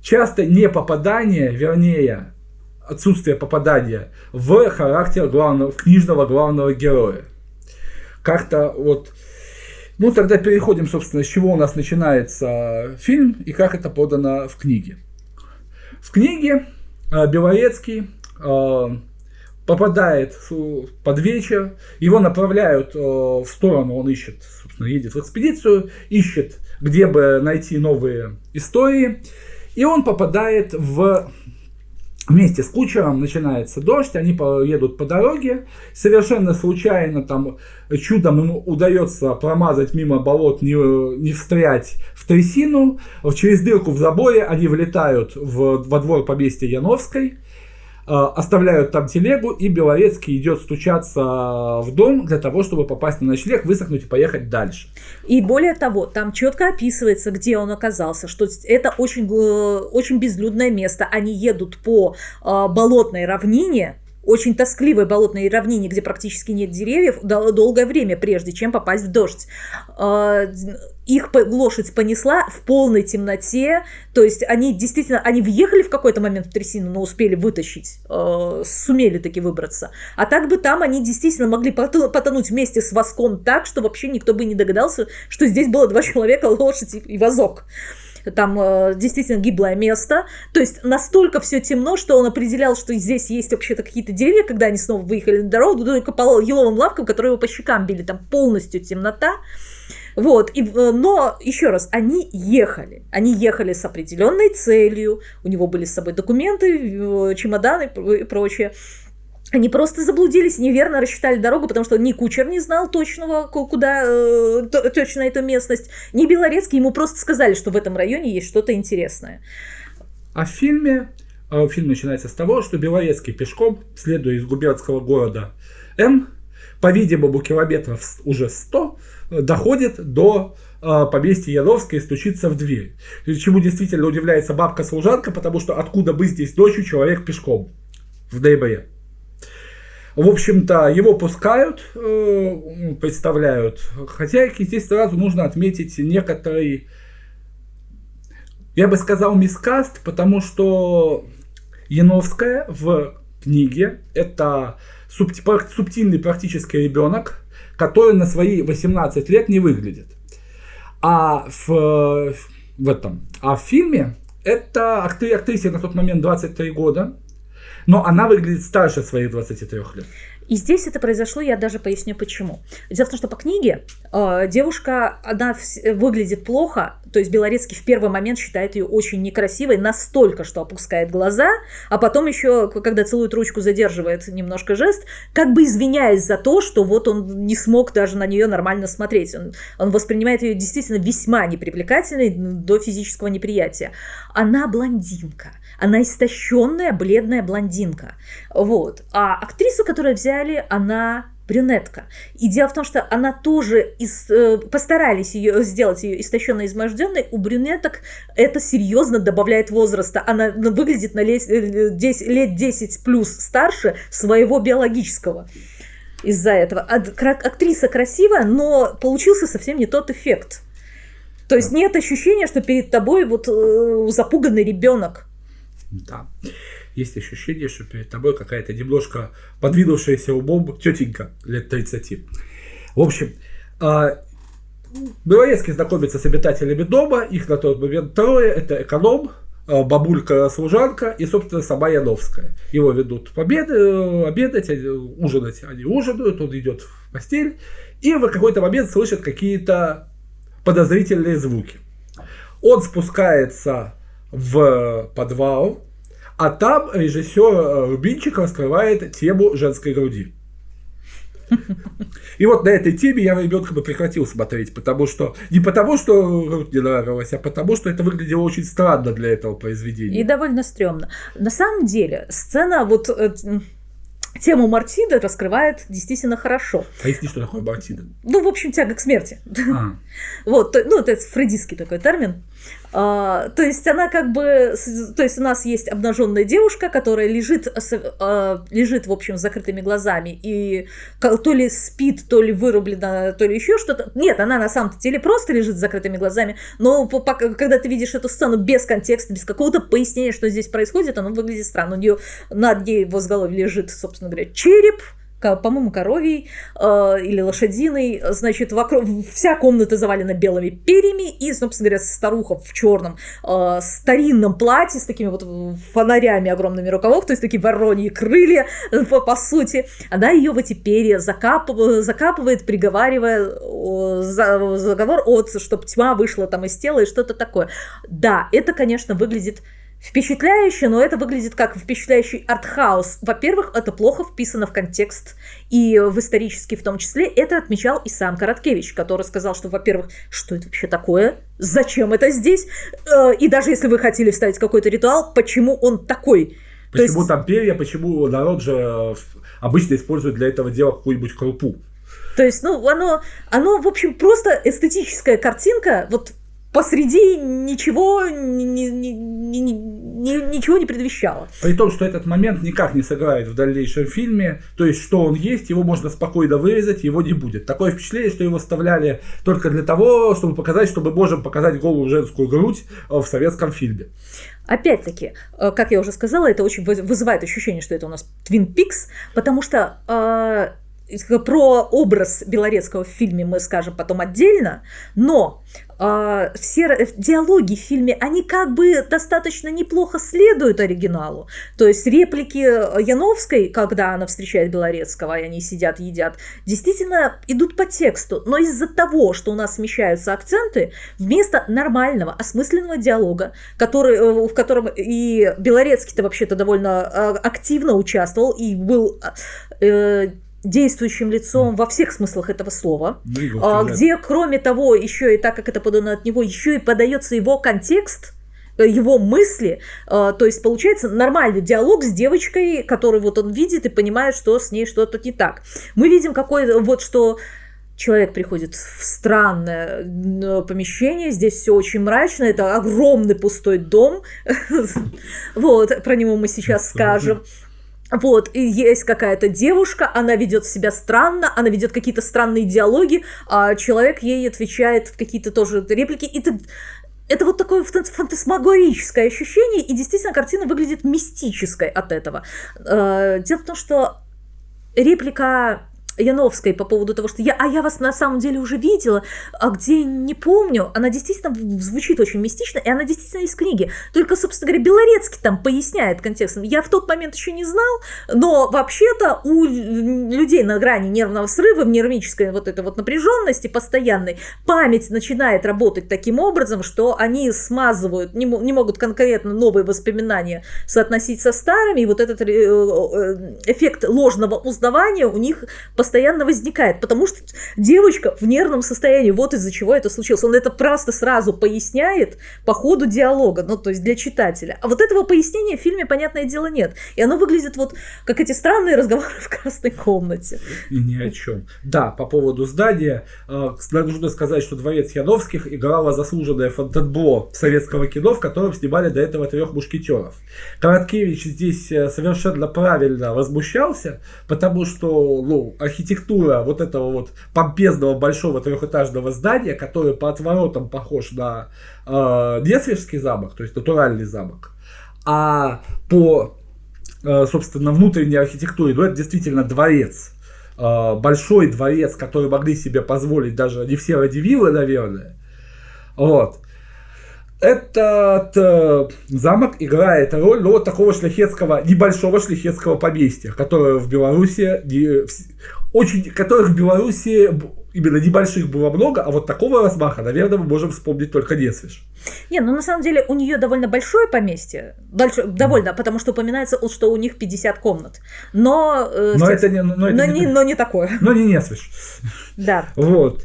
часто не попадание, вернее, отсутствие попадания в характер главного, книжного главного героя. Как-то вот Ну, тогда переходим, собственно, с чего у нас начинается фильм и как это подано в книге. В книге э, Белорецкий э, попадает под вечер, его направляют э, в сторону, он ищет, собственно, едет в экспедицию, ищет, где бы найти новые истории, и он попадает в Вместе с кучером начинается дождь, они едут по дороге, совершенно случайно там чудом ему удается промазать мимо болот, не, не встрять в трясину, через дырку в заборе они влетают в, во двор поместья Яновской, оставляют там телегу, и Белорецкий идет стучаться в дом для того, чтобы попасть на ночлег, высохнуть и поехать дальше. И более того, там четко описывается, где он оказался, что это очень, э, очень безлюдное место. Они едут по э, болотной равнине, очень тоскливой болотной равнине, где практически нет деревьев, долгое время, прежде чем попасть в дождь. А, их лошадь понесла в полной темноте, то есть они действительно, они въехали в какой-то момент в трясину, но успели вытащить, а, сумели таки выбраться. А так бы там они действительно могли потонуть вместе с воском так, что вообще никто бы не догадался, что здесь было два [LAUGHS] человека, лошадь и вазок там э, действительно гиблое место. То есть настолько все темно, что он определял, что здесь есть вообще-то какие-то деревья, когда они снова выехали на дорогу, только по еловым лавкам, которые его по щекам били, там полностью темнота. Вот, и, э, но еще раз, они ехали. Они ехали с определенной целью. У него были с собой документы, э, чемоданы и прочее. Они просто заблудились, неверно рассчитали дорогу, потому что ни кучер не знал точного, куда э, точно эту местность, ни Белорецкий ему просто сказали, что в этом районе есть что-то интересное. А в фильме, э, фильм начинается с того, что Белорецкий пешком, следуя из губернского города М, по-видимому, километров уже 100, э, доходит до э, поместья Яровской и стучится в дверь. Чему действительно удивляется бабка-служанка, потому что откуда бы здесь ночью человек пешком в ноябре. В общем-то, его пускают, э, представляют хозяйки. Здесь сразу нужно отметить некоторый, я бы сказал, мискаст, потому что Яновская в книге это субтильный практически ребенок, который на свои 18 лет не выглядит. А в, в этом, а в фильме это актрисе на тот момент 23 года, но она выглядит старше своих 23 лет. И здесь это произошло, я даже поясню почему. Дело в том, что по книге э, девушка, она выглядит плохо, то есть Белорецкий в первый момент считает ее очень некрасивой, настолько, что опускает глаза, а потом еще, когда целует ручку, задерживает немножко жест, как бы извиняясь за то, что вот он не смог даже на нее нормально смотреть. Он, он воспринимает ее действительно весьма непривлекательной до физического неприятия. Она блондинка она истощенная, бледная блондинка. Вот. А актрису, которую взяли, она брюнетка. И дело в том, что она тоже из, э, постарались ее сделать ее истощенной, изможденной. У брюнеток это серьезно добавляет возраста. Она ну, выглядит на лет, 10, лет 10 плюс старше своего биологического. Из-за этого. Актриса красивая, но получился совсем не тот эффект. То есть нет ощущения, что перед тобой вот э, запуганный ребенок. Да. Есть ощущение, что перед тобой какая-то немножко подвинувшаяся умом тетенька лет 30. В общем, а, Белорецкий знакомится с обитателями дома, их на тот момент трое, это эконом, а, бабулька-служанка и, собственно, сама Яновская. Его ведут победы, э, обедать, ужинать, они ужинают, он идет в постель, и в какой-то момент слышит какие-то подозрительные звуки. Он спускается в подвал, а там режиссер э, Рубинчик раскрывает тему женской груди. И вот на этой теме я ребенка бы прекратил смотреть, потому что не потому, что грудь не нравилась, а потому, что это выглядело очень странно для этого произведения. И довольно стрёмно. На самом деле, сцена вот э, тему Мартида раскрывает действительно хорошо. Поясни, что такое Мартида. Ну, в общем, тяга к смерти. А. [LAUGHS] Вот, ну, это фрейдистский такой термин. А, то есть она как бы, то есть у нас есть обнаженная девушка, которая лежит, а, лежит в общем с закрытыми глазами и то ли спит, то ли вырублена, то ли еще что-то. Нет, она на самом деле просто лежит с закрытыми глазами, но когда ты видишь эту сцену без контекста, без какого-то пояснения, что здесь происходит, оно выглядит странно. У нее над ней в лежит, собственно говоря, череп, по-моему, коровий э, или лошадиной, значит, вокруг, вся комната завалена белыми перьями, и, собственно говоря, старуха в черном э, старинном платье с такими вот фонарями огромными рукавов, то есть такие вороньи крылья, по, по сути, она ее в эти перья закапывает, закапывает приговаривая э, за, заговор от, чтобы тьма вышла там из тела и что-то такое. Да, это, конечно, выглядит впечатляюще, но это выглядит как впечатляющий артхаус. Во-первых, это плохо вписано в контекст и в исторический в том числе. Это отмечал и сам Короткевич, который сказал, что, во-первых, что это вообще такое? Зачем это здесь? Э, и даже если вы хотели вставить какой-то ритуал, почему он такой? Почему есть... там перья, почему народ же э, обычно использует для этого дела какую-нибудь крупу? То есть, ну, оно, оно, в общем, просто эстетическая картинка, вот посреди ничего, ни, ни, ни, ни, ничего не предвещало. При том, что этот момент никак не сыграет в дальнейшем фильме, то есть, что он есть, его можно спокойно вырезать, его не будет. Такое впечатление, что его вставляли только для того, чтобы показать, чтобы можем показать голую женскую грудь э, в советском фильме. Опять-таки, э, как я уже сказала, это очень вызывает ощущение, что это у нас Twin Peaks, потому что э, про образ Белорецкого в фильме мы скажем потом отдельно, но э, все диалоги в фильме, они как бы достаточно неплохо следуют оригиналу. То есть реплики Яновской, когда она встречает Белорецкого, и они сидят, едят, действительно идут по тексту. Но из-за того, что у нас смещаются акценты, вместо нормального, осмысленного диалога, который, э, в котором и Белорецкий-то вообще-то довольно э, активно участвовал и был э, действующим лицом во всех смыслах этого слова, а, где, кроме того, еще и так как это подано от него, еще и подается его контекст, э, его мысли, а, то есть получается нормальный диалог с девочкой, который вот он видит и понимает, что с ней что-то не так. Мы видим какой вот что человек приходит в странное помещение, здесь все очень мрачно, это огромный пустой дом, [LAUGHS] вот, про него мы сейчас скажем. Вот, и есть какая-то девушка, она ведет себя странно, она ведет какие-то странные диалоги, а человек ей отвечает в какие-то тоже реплики, и ты это вот такое фантасмагорическое ощущение, и действительно картина выглядит мистической от этого. Э, дело в том, что реплика Яновской по поводу того, что я, а я вас на самом деле уже видела, а где не помню, она действительно звучит очень мистично, и она действительно из книги. Только, собственно говоря, Белорецкий там поясняет контекстом. Я в тот момент еще не знал, но вообще-то у людей на грани нервного срыва, в нервической вот этой вот напряженности постоянной, память начинает работать таким образом, что они смазывают, не, не могут конкретно новые воспоминания соотносить со старыми, и вот этот э, э, эффект ложного узнавания у них постоянно возникает, потому что девочка в нервном состоянии, вот из-за чего это случилось. Он это просто сразу поясняет по ходу диалога, ну, то есть для читателя. А вот этого пояснения в фильме, понятное дело, нет. И оно выглядит вот как эти странные [LAUGHS] разговоры в красной комнате. И ни о чем. Да, по поводу здания, э, нужно сказать, что дворец Яновских играла заслуженное фонтанбло советского кино, в котором снимали до этого трех мушкетеров. Короткевич здесь э, совершенно правильно возмущался, потому что, ну, архитектура вот этого вот помпезного большого трехэтажного здания, которое по отворотам похож на э, замок, то есть натуральный замок, а по, э, собственно, внутренней архитектуре, ну, это действительно дворец. Э, большой дворец, который могли себе позволить даже не все радивилы, наверное. Вот. Этот э, замок играет роль ну, вот такого шляхетского, небольшого шляхетского поместья, которое в Беларуси, не, очень, которых в Беларуси именно небольших было много, а вот такого размаха, наверное, мы можем вспомнить только Несвеж. Не, ну на самом деле у нее довольно большое поместье, большое, довольно, потому что упоминается, что у них 50 комнат. Но, э, но, это не, но, это но, не, не, но не такое. Но не Несвеж. Да. Вот.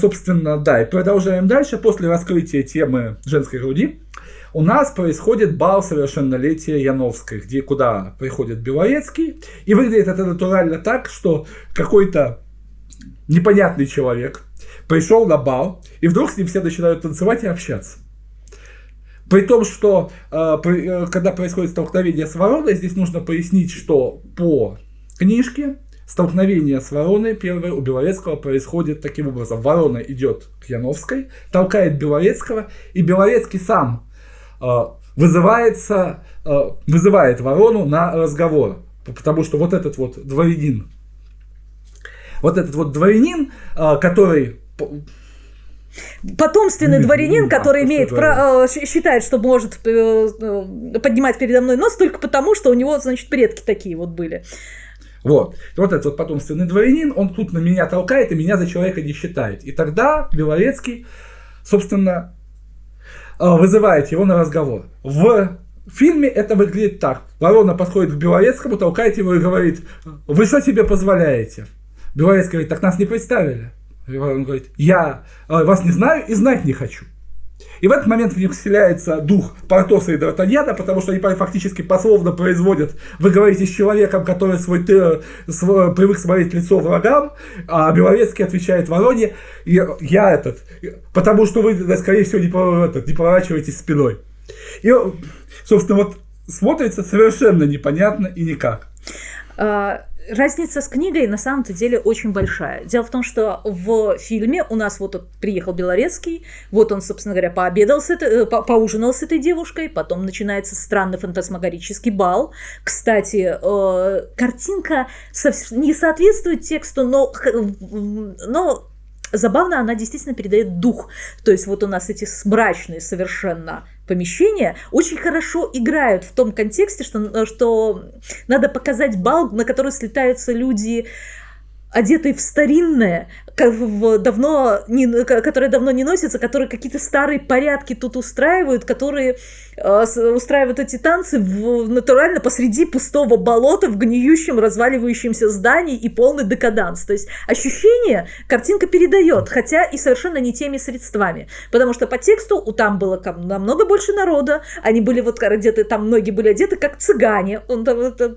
Собственно, да, и продолжаем дальше. После раскрытия темы женской груди у нас происходит бал совершеннолетия Яновской, где куда приходит Белорецкий. И выглядит это натурально так, что какой-то непонятный человек пришел на бал, и вдруг с ним все начинают танцевать и общаться. При том, что э, при, э, когда происходит столкновение с вороной, здесь нужно пояснить, что по книжке Столкновение с вороной первое у Белорецкого происходит таким образом. Ворона идет к Яновской, толкает Белорецкого, и Белорецкий сам вызывается, э, вызывает ворону на разговор. Потому что вот этот вот дворянин вот этот вот дворянин, э, который потомственный дворянин, Да, который имеет э, считает, что может э, э, поднимать передо мной нос только потому, что у него, значит, предки такие вот были. Вот. И вот этот вот потомственный дворянин, он тут на меня толкает и меня за человека не считает. И тогда Белорецкий, собственно, э, вызывает его на разговор. В фильме это выглядит так. Ворона подходит к Белорецкому, толкает его и говорит, вы что себе позволяете? Белорецкий говорит, так нас не представили. И он говорит, я э, вас не знаю и знать не хочу. И в этот момент в них вселяется дух Портоса и Д'Артаньяна, потому что они фактически пословно производят, вы говорите с человеком, который свой, ты, свой, привык смотреть лицо врагам, а Белорецкий отвечает Вороне, я этот, потому что вы, скорее всего, не, этот, не поворачиваетесь спиной. И, собственно, вот смотрится совершенно непонятно и никак. А, разница с книгой на самом-то деле очень большая. Дело в том, что в фильме у нас вот приехал Белорецкий, вот он, собственно говоря, пообедал с этой, э, по поужинал с этой девушкой, потом начинается странный фантасмагорический бал. Кстати, э, картинка не соответствует тексту, но, но забавно она действительно передает дух. То есть вот у нас эти мрачные совершенно помещения очень хорошо играют в том контексте, что, что надо показать бал, на который слетаются люди одетые в старинное, давно не, которые давно не носятся, которые какие-то старые порядки тут устраивают, которые э, устраивают эти танцы в, натурально посреди пустого болота в гниющем, разваливающемся здании и полный декаданс. То есть ощущение картинка передает, хотя и совершенно не теми средствами. Потому что по тексту у там было намного больше народа, они были вот одеты, там многие были одеты как цыгане. Он, Э,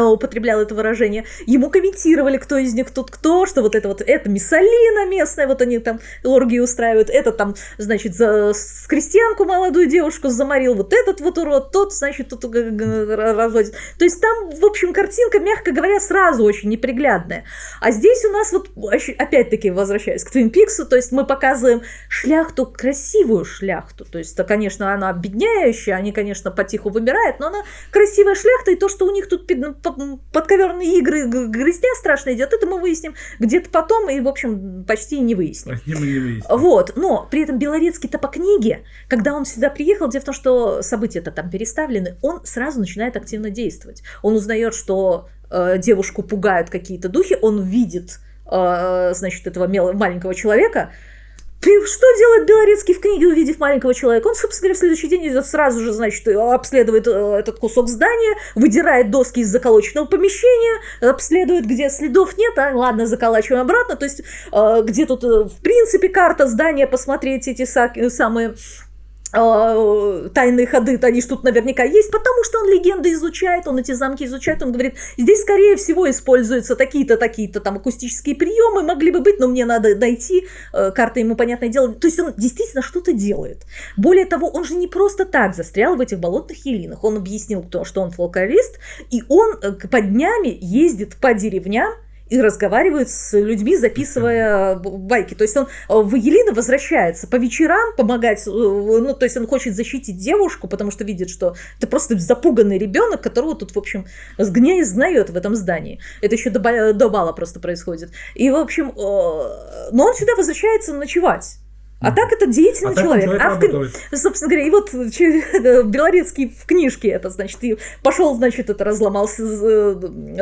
употреблял это выражение, ему комментировали, кто из них тут кто, что вот это вот, это Миссалина местная, вот они там оргии устраивают, это там, значит, за, с крестьянку молодую девушку заморил, вот этот вот урод, тот, значит, тут разводит. То есть там, в общем, картинка, мягко говоря, сразу очень неприглядная. А здесь у нас вот, опять-таки, возвращаясь к Твин Пиксу, то есть мы показываем шляхту, красивую шляхту, то есть, конечно, она обедняющая, они, конечно, потиху вымирают, но она красивая шляхта, и то, что у них тут подковерные игры, грызня страшно идет, это мы выясним где-то потом и, в общем, почти не выясним. Не, не выясним. Вот, но при этом Белорецкий-то по книге, когда он сюда приехал, дело в том, что события-то там переставлены, он сразу начинает активно действовать. Он узнает, что э, девушку пугают какие-то духи, он видит, э, значит, этого маленького человека, что делает Белорецкий в книге, увидев маленького человека? Он, собственно говоря, в следующий день идет сразу же, значит, обследует э, этот кусок здания, выдирает доски из заколоченного помещения, обследует, где следов нет, а ладно, заколачиваем обратно, то есть э, где тут, э, в принципе, карта здания, посмотреть эти самые тайные ходы, они тут наверняка есть, потому что он легенды изучает, он эти замки изучает, он говорит, здесь, скорее всего, используются такие-то, такие-то там акустические приемы, могли бы быть, но мне надо найти, э, карта ему, понятное дело, то есть он действительно что-то делает. Более того, он же не просто так застрял в этих болотных елинах, он объяснил, что он фолклорист, и он э, по днями ездит по деревням, и разговаривает с людьми, записывая байки. То есть он э, в Елена возвращается по вечерам помогать, э, ну, то есть он хочет защитить девушку, потому что видит, что это просто запуганный ребенок, которого тут, в общем, сгня сгнает в этом здании. Это еще до, до бала просто происходит. И, в общем, э, но он сюда возвращается ночевать. А так это деятельный а человек. человек а в, собственно говоря, и вот [LAUGHS] Белорецкий в книжке это, значит, и пошел, значит, это разломал э,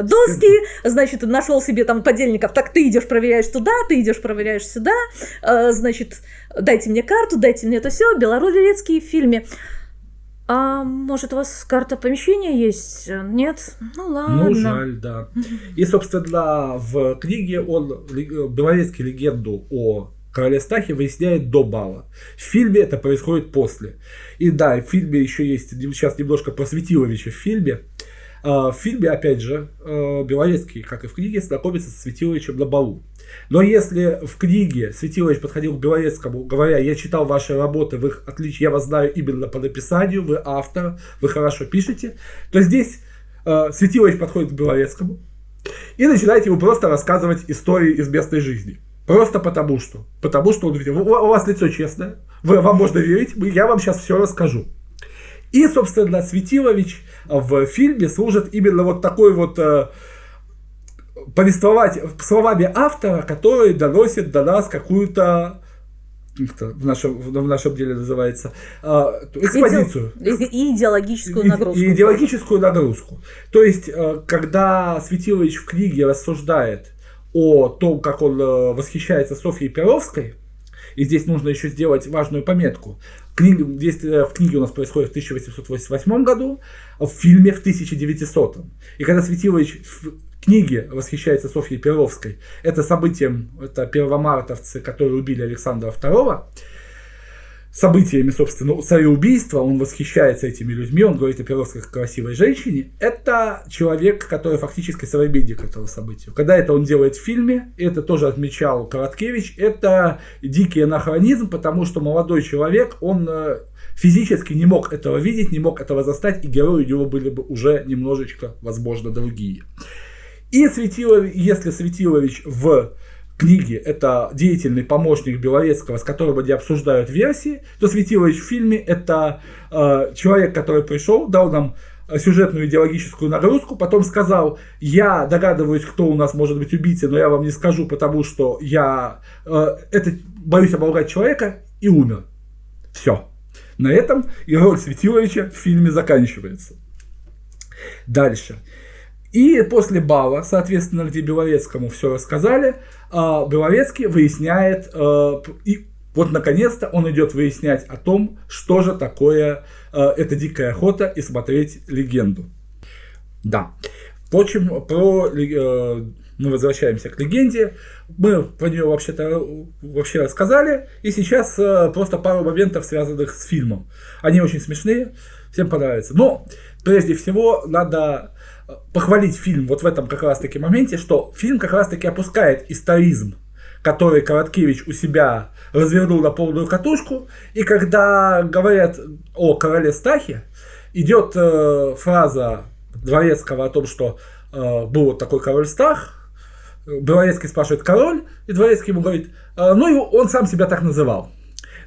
доски, значит, нашел себе там подельников. Так ты идешь, проверяешь туда, ты идешь, проверяешь сюда, э, значит, дайте мне карту, дайте мне это все. Белорецкий в фильме. А может, у вас карта помещения есть? Нет? Ну ладно. Ну, жаль, да. И, собственно, в книге он Белорецкий легенду о Короля Стахи выясняет до бала. В фильме это происходит после. И да, в фильме еще есть, сейчас немножко про Светиловича в фильме. А, в фильме, опять же, а, Белорецкий, как и в книге, знакомится со Светиловичем на балу. Но если в книге Светилович подходил к Белорецкому, говоря, я читал ваши работы, вы отлично, я вас знаю именно по написанию, вы автор, вы хорошо пишете, то здесь э, Светилович подходит к Белорецкому и начинает ему просто рассказывать истории из местной жизни. Просто потому что. Потому что он видел. У, вас лицо честное. Вы, вам можно верить. Я вам сейчас все расскажу. И, собственно, Светилович в фильме служит именно вот такой вот э, повествовать словами автора, который доносит до нас какую-то в нашем, в нашем деле называется, а, экспозицию. И идеологическую нагрузку. И идеологическую нагрузку. То есть, э, когда Светилович в книге рассуждает о том, как он э, восхищается Софьей Перовской, и здесь нужно еще сделать важную пометку. Книга, действие в книге у нас происходит в 1888 году, в фильме в 1900. И когда Светилович книге восхищается Софьей Перовской. Это событием, это первомартовцы, которые убили Александра II. Событиями, собственно, цареубийства, он восхищается этими людьми, он говорит о Перовской как красивой женщине. Это человек, который фактически современник этого события. Когда это он делает в фильме, это тоже отмечал Короткевич, это дикий анахронизм, потому что молодой человек, он э, физически не мог этого видеть, не мог этого застать, и герои у него были бы уже немножечко, возможно, другие. И Светилович, если Светилович в книге это деятельный помощник Белорецкого, с которым они обсуждают версии, то Светилович в фильме это э, человек, который пришел, дал нам сюжетную идеологическую нагрузку, потом сказал, я догадываюсь, кто у нас может быть убийцей, но я вам не скажу, потому что я э, это, боюсь оболгать человека, и умер. Все. На этом и роль Светиловича в фильме заканчивается. Дальше. И после бала, соответственно, где Белорецкому все рассказали, а, Белорецкий выясняет, а, и вот наконец-то он идет выяснять о том, что же такое а, эта дикая охота и смотреть легенду. Да. Впрочем, про мы возвращаемся к легенде. Мы про нее вообще-то вообще рассказали. И сейчас просто пару моментов, связанных с фильмом. Они очень смешные, всем понравятся. Но прежде всего надо похвалить фильм вот в этом как раз-таки моменте, что фильм как раз-таки опускает историзм, который Короткевич у себя развернул на полную катушку. И когда говорят о короле Стахе, идет э, фраза Дворецкого о том, что э, был вот такой король Стах, Дворецкий спрашивает король, и Дворецкий ему говорит, э, ну и он сам себя так называл.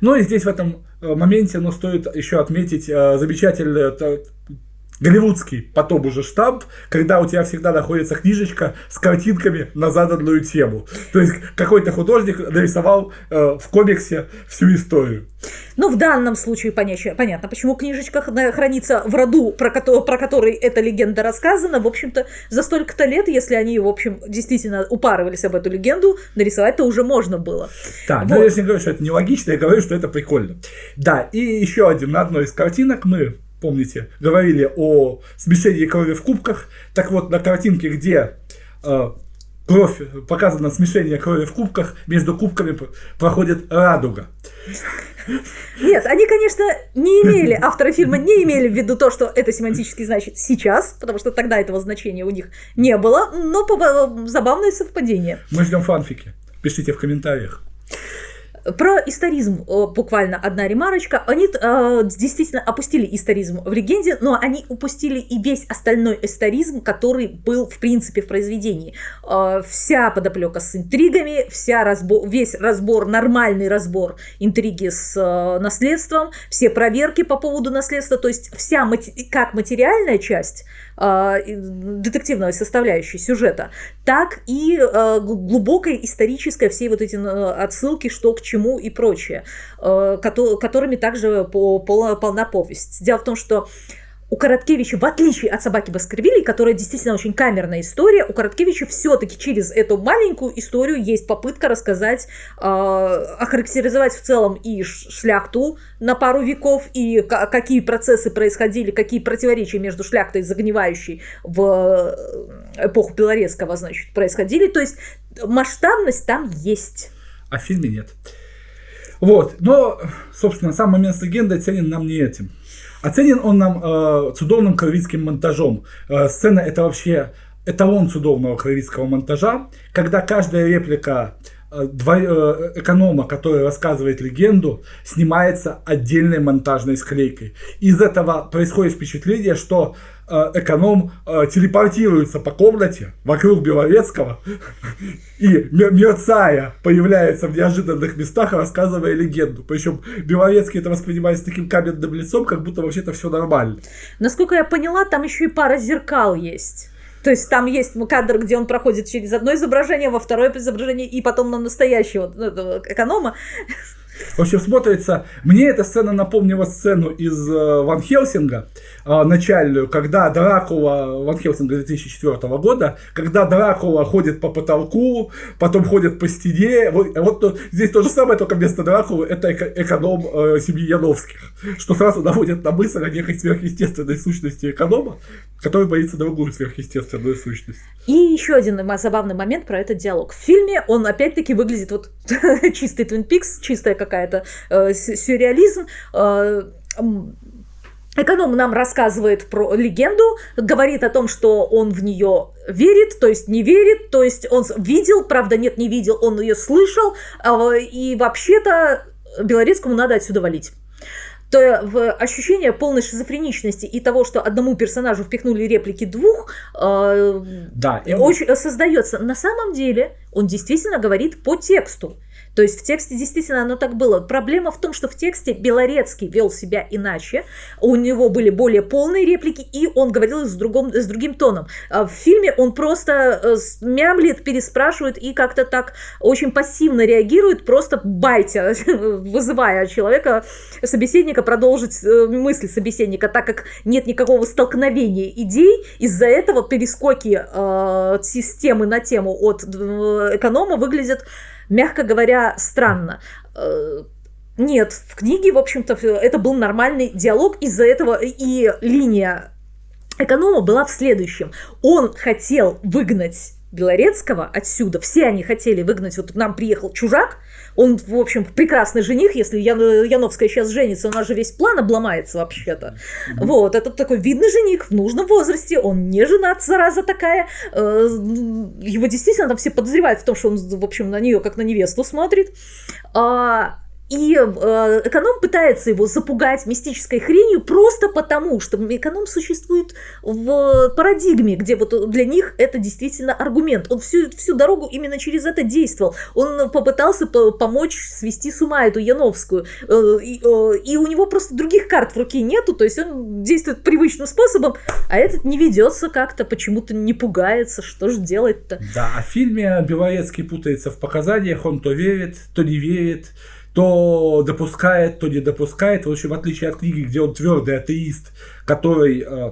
Ну и здесь в этом э, моменте ну, стоит еще отметить э, замечательный голливудский потом уже штамп, когда у тебя всегда находится книжечка с картинками на заданную тему. То есть какой-то художник нарисовал э, в комиксе всю историю. Ну, в данном случае понятно, почему книжечка хранится в роду, про, который, про который эта легенда рассказана. В общем-то, за столько-то лет, если они, в общем, действительно упарывались об эту легенду, нарисовать-то уже можно было. Да, вот. но я не говорю, что это нелогично, я говорю, что это прикольно. Да, и еще один, на одной из картинок мы помните, говорили о смешении крови в кубках. Так вот, на картинке, где э, кровь, показано смешение крови в кубках, между кубками проходит радуга. Нет, они, конечно, не имели, авторы фильма не имели в виду то, что это семантически значит сейчас, потому что тогда этого значения у них не было, но забавное совпадение. Мы ждем фанфики. Пишите в комментариях. Про историзм буквально одна ремарочка. Они э, действительно опустили историзм в легенде, но они упустили и весь остальной историзм, который был в принципе в произведении. Э, вся подоплека с интригами, вся разбор, весь разбор, нормальный разбор интриги с э, наследством, все проверки по поводу наследства, то есть вся мати- как материальная часть э, детективной составляющей сюжета, так и э, глубокая историческая все вот эти э, отсылки, что к чему и прочее, которыми также полна повесть. Дело в том, что у Короткевича, в отличие от собаки Баскервилей, которая действительно очень камерная история, у Короткевича все-таки через эту маленькую историю есть попытка рассказать, э, охарактеризовать в целом и шляхту на пару веков, и какие процессы происходили, какие противоречия между шляхтой загнивающей в э, эпоху Белорецкого, значит, происходили. То есть масштабность там есть. А в фильме нет. Вот. Но, собственно, сам момент с легендой ценен нам не этим. Оценен он нам э, цудовным кровицким монтажом. Э, сцена это вообще эталон цудовного кровицкого монтажа, когда каждая реплика э, эконома, который рассказывает легенду, снимается отдельной монтажной склейкой. Из этого происходит впечатление, что Э, эконом э, телепортируется по комнате вокруг Беловецкого [LAUGHS] и, мерцая, появляется в неожиданных местах, рассказывая легенду. Причем Беловецкий это воспринимает с таким каменным лицом, как будто вообще-то все нормально. Насколько я поняла, там еще и пара зеркал есть. То есть там есть кадр, где он проходит через одно изображение, во второе изображение, и потом на настоящего ну, эконома. В общем, смотрится... Мне эта сцена напомнила сцену из э, Ван Хелсинга, э, начальную, когда Дракула, Ван Хелсинга 2004 года, когда Дракула ходит по потолку, потом ходит по стене. Вот, вот здесь то же самое, только вместо Дракулы это эконом э, семьи Яновских, что сразу наводит на мысль о некой сверхъестественной сущности эконома, который боится другую сверхъестественную сущность. И еще один забавный момент про этот диалог. В фильме он опять-таки выглядит вот [LAUGHS] чистый Twin Peaks, чистая какая-то э, сюрреализм. Э, Эконом нам рассказывает про легенду, говорит о том, что он в нее верит, то есть не верит, то есть он видел, правда нет, не видел, он ее слышал, э, и вообще-то Белорецкому надо отсюда валить то в ощущение полной шизофреничности и того, что одному персонажу впихнули реплики двух, э, да, очень создается. На самом деле он действительно говорит по тексту. То есть в тексте действительно оно так было. Проблема в том, что в тексте Белорецкий вел себя иначе, у него были более полные реплики, и он говорил с, другом, с другим тоном. А в фильме он просто э, мямлит, переспрашивает и как-то так очень пассивно реагирует, просто байтя, [LAUGHS] вызывая человека, собеседника продолжить э, мысль собеседника, так как нет никакого столкновения идей, из-за этого перескоки э, системы на тему от эконома выглядят мягко говоря, странно. Э, нет, в книге, в общем-то, это был нормальный диалог, из-за этого и линия эконома была в следующем. Он хотел выгнать Белорецкого отсюда, все они хотели выгнать, вот к нам приехал чужак, он, в общем, прекрасный жених, если Ян, Яновская сейчас женится, у нас же весь план обломается вообще-то. Mm-hmm. Вот, это такой видный жених в нужном возрасте, он не женат, зараза такая. Э, его действительно там все подозревают в том, что он, в общем, на нее как на невесту смотрит. А, и э, эконом пытается его запугать мистической хренью просто потому, что эконом существует в парадигме, где вот для них это действительно аргумент. Он всю, всю дорогу именно через это действовал. Он попытался по помочь свести с ума эту Яновскую. Э, и, э, и у него просто других карт в руке нету, то есть он действует привычным способом, а этот не ведется как-то, почему-то не пугается, что же делать-то. Да, а в фильме Белорецкий путается в показаниях, он то верит, то не верит то допускает, то не допускает. В общем, в отличие от книги, где он твердый атеист, который э,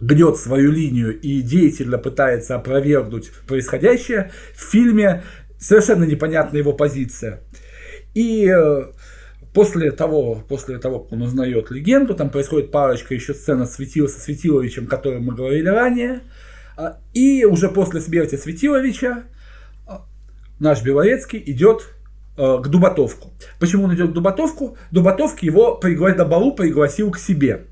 гнет свою линию и деятельно пытается опровергнуть происходящее, в фильме совершенно непонятна его позиция. И э, после того, после того, как он узнает легенду, там происходит парочка еще сцена Светила со Светиловичем, о которой мы говорили ранее, э, и уже после смерти Светиловича э, наш Белорецкий идет к Дубатовку. Почему он идет к Дубатовку? Дубатовки его пригласил, на балу пригласил к себе.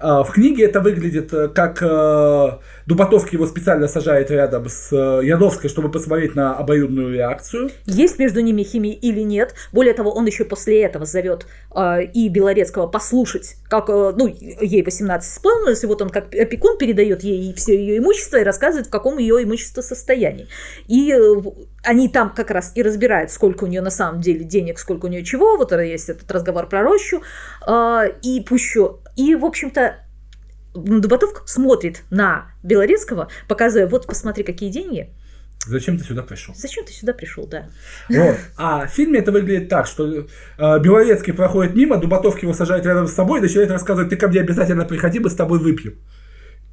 А, в книге это выглядит э, как э, Дубатовский его специально сажает рядом с э, Яновской, чтобы посмотреть на обоюдную реакцию. Есть между ними химия или нет. Более того, он еще после этого зовет и Белорецкого послушать, как, ну, ей 18 исполнилось, и вот он как опекун передает ей все ее имущество и рассказывает, в каком ее имущество состоянии. И они там как раз и разбирают, сколько у нее на самом деле денег, сколько у нее чего. Вот есть этот разговор про рощу. И пущу и, в общем-то, Дубатов смотрит на Белорецкого, показывая, вот посмотри, какие деньги. Зачем ты сюда пришел? Зачем ты сюда пришел, да. Вот. [LAUGHS] А в фильме это выглядит так, что э, Белорецкий проходит мимо, Дубатовский его сажает рядом с собой и начинает рассказывать, ты ко мне обязательно приходи, мы с тобой выпьем.